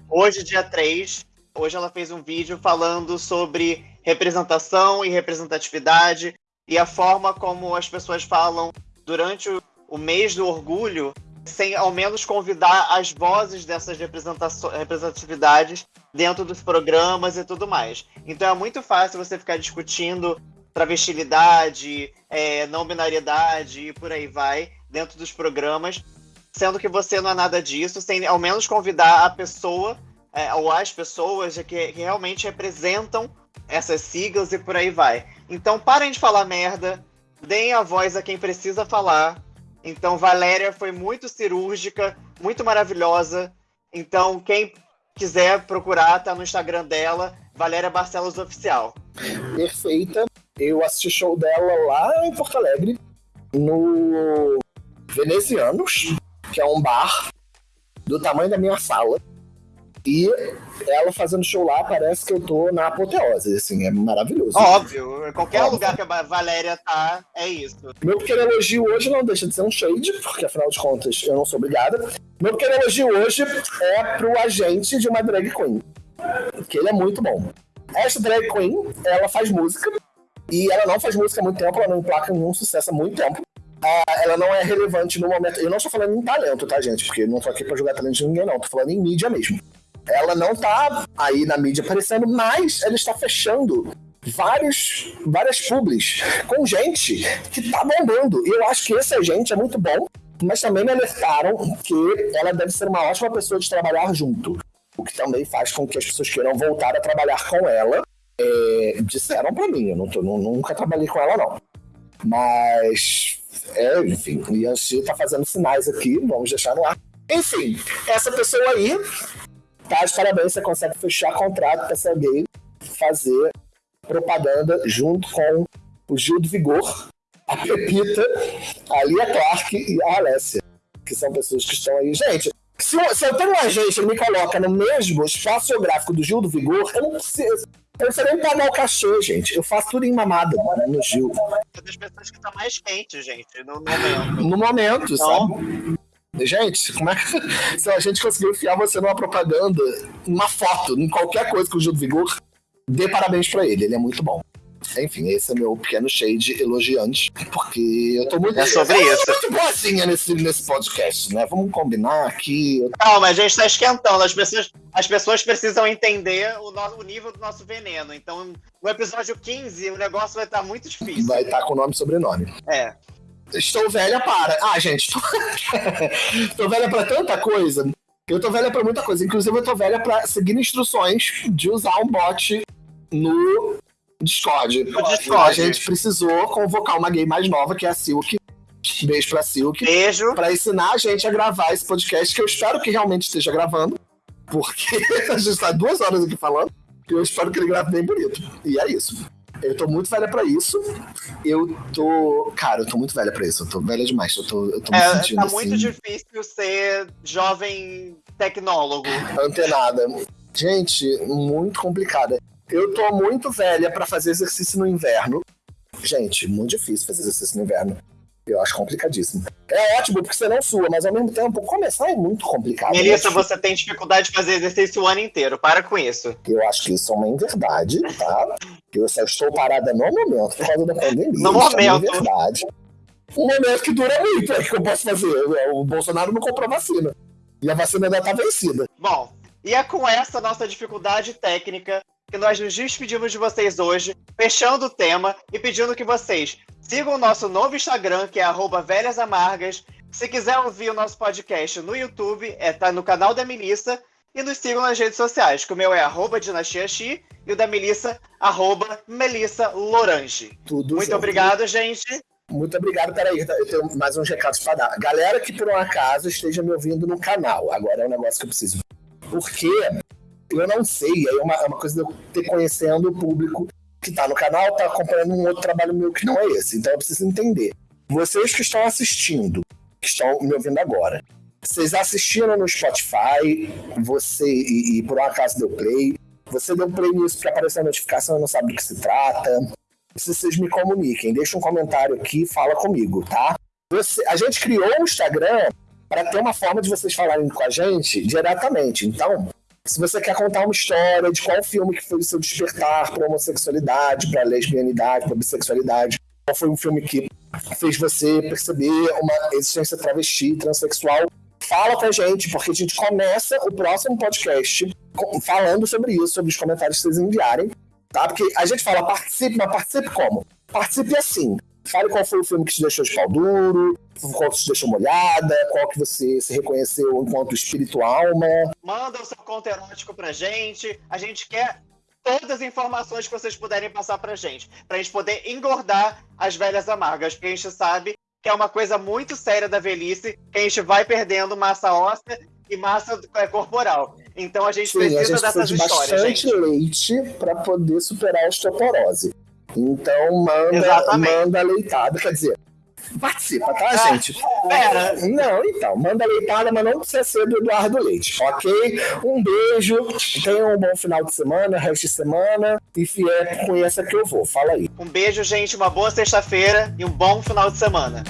Hoje, dia 3. Hoje ela fez um vídeo falando sobre representação e representatividade e a forma como as pessoas falam durante o, o mês do orgulho, sem ao menos convidar as vozes dessas representatividades dentro dos programas e tudo mais. Então é muito fácil você ficar discutindo travestilidade, é, não binariedade e por aí vai, dentro dos programas, sendo que você não é nada disso, sem ao menos convidar a pessoa é, ou as pessoas que, que realmente representam essas siglas e por aí vai. Então parem de falar merda, deem a voz a quem precisa falar. Então Valéria foi muito cirúrgica, muito maravilhosa. Então quem quiser procurar, tá no Instagram dela, Valéria Barcelos Oficial. Perfeita. Eu assisti show dela lá em Porto Alegre, no Venezianos, que é um bar do tamanho da minha sala. E ela fazendo show lá, parece que eu tô na apoteose, assim, é maravilhoso. Óbvio, qualquer Óbvio. lugar que a Valéria tá, é isso. Meu pequeno elogio hoje não deixa de ser um shade, porque afinal de contas eu não sou obrigada. Meu pequeno elogio hoje é pro agente de uma drag queen, que ele é muito bom. Essa drag queen, ela faz música, e ela não faz música há muito tempo, ela não emplaca nenhum sucesso há muito tempo. Uh, ela não é relevante no momento. Eu não estou falando em talento, tá, gente? Porque não tô aqui pra jogar talento de ninguém, não. Tô falando em mídia mesmo. Ela não tá aí na mídia aparecendo, mas ela está fechando vários, várias publis com gente que tá bombando. E eu acho que essa gente é muito bom, mas também me alertaram que ela deve ser uma ótima pessoa de trabalhar junto. O que também faz com que as pessoas queiram voltar a trabalhar com ela é, disseram para mim, eu não tô, nunca trabalhei com ela, não. Mas, é, enfim, e a Gia tá fazendo sinais aqui, vamos deixar no ar. Enfim, essa pessoa aí, tá de parabéns, você consegue fechar contrato com essa gay, fazer propaganda junto com o Gil do Vigor, a Pepita, a Lia Clark e a Alessia, que são pessoas que estão aí. Gente, se eu, se eu tenho uma agência que me coloca no mesmo espaço geográfico do Gil do Vigor, eu não preciso. Eu não sei nem pagar o cachê, gente. Eu faço tudo em mamada no Gil. É das pessoas que estão mais quentes, gente, no momento. No momento, então... sabe? Gente, como é que. Se a gente conseguiu enfiar você numa propaganda, uma foto, em qualquer coisa com o Gil do Vigor, dê parabéns pra ele, ele é muito bom. Enfim, esse é meu pequeno shade elogiante, porque eu tô muito. É sobre eu isso. muito boazinha nesse, nesse podcast, né? Vamos combinar aqui. Calma, a gente tá esquentando. As pessoas, as pessoas precisam entender o, no, o nível do nosso veneno. Então, no episódio 15, o negócio vai estar tá muito difícil. Vai estar tá com nome e sobrenome. É. Estou velha para. Ah, gente, estou, estou velha para tanta coisa. Eu tô velha para muita coisa. Inclusive, eu tô velha para seguir instruções de usar um bot no Discord. Discord. A gente precisou convocar uma gay mais nova, que é a Silk. Beijo pra Silk. Beijo. Pra ensinar a gente a gravar esse podcast, que eu espero que realmente esteja gravando. Porque a gente tá duas horas aqui falando. E eu espero que ele grave bem bonito. E é isso. Eu tô muito velha pra isso. Eu tô. Cara, eu tô muito velha pra isso. Eu tô velha demais. Eu tô, eu tô me É, sentindo tá assim. muito difícil ser jovem tecnólogo. antenada. Gente, muito complicada. Eu tô muito velha pra fazer exercício no inverno. Gente, muito difícil fazer exercício no inverno. Eu acho complicadíssimo. É ótimo porque você não sua, mas ao mesmo tempo, começar é muito complicado. Melissa, acho- você tem dificuldade de fazer exercício o ano inteiro. Para com isso. Eu acho que isso é uma inverdade, tá? Eu só estou parada no momento por causa da pandemia. No isso É uma momento. inverdade. Um momento que dura muito, é o que eu posso fazer. O Bolsonaro não comprou vacina. E a vacina ainda tá vencida. Bom, e é com essa nossa dificuldade técnica que nós nos despedimos de vocês hoje, fechando o tema e pedindo que vocês sigam o nosso novo Instagram, que é arroba velhas amargas. Se quiser ouvir o nosso podcast no YouTube, é tá no canal da Melissa. E nos sigam nas redes sociais, que o meu é arroba dinastiaxi e o da Melissa, arroba Melissa Lorange. Tudo Muito junto. obrigado, gente. Muito obrigado, peraí, eu tenho mais uns recados para dar. Galera que por um acaso esteja me ouvindo no canal, agora é um negócio que eu preciso. Porque eu não sei, é uma, é uma coisa de eu ter conhecendo o público que tá no canal, tá acompanhando um outro trabalho meu que não é esse. Então eu preciso entender. Vocês que estão assistindo, que estão me ouvindo agora, vocês assistiram no Spotify, você, e, e por um acaso deu play, você deu play nisso porque apareceu a notificação e não sabe do que se trata se vocês me comuniquem. Deixa um comentário aqui, fala comigo, tá? Você- a gente criou o Instagram para ter uma forma de vocês falarem com a gente diretamente. Então, se você quer contar uma história de qual filme que foi o seu despertar para homossexualidade, para lesbianidade, para bissexualidade, qual foi um filme que fez você perceber uma existência travesti, transexual, fala com a gente, porque a gente começa o próximo podcast falando sobre isso, sobre os comentários que vocês enviarem tá? Porque a gente fala participe, mas participe como? Participe assim. Fale qual foi o filme que te deixou de pau duro, qual que te deixou molhada, qual que você se reconheceu enquanto espírito alma. Manda o seu conto erótico pra gente. A gente quer todas as informações que vocês puderem passar pra gente. Pra gente poder engordar as velhas amargas. Porque a gente sabe que é uma coisa muito séria da velhice, que a gente vai perdendo massa óssea e massa é, corporal. Então a gente Sim, a precisa gente dessas de histórias, bastante gente. leite para poder superar a osteoporose. Então manda, Exatamente. manda leitada, quer dizer, participa, tá, Ah, gente? Pera, Não, então, manda leitada, mas não precisa ser do Eduardo Leite, ok? Um beijo, tenham um bom final de semana, resto de semana, e fiel com essa que eu vou. Fala aí. um beijo, gente, uma boa sexta-feira e um bom final de semana.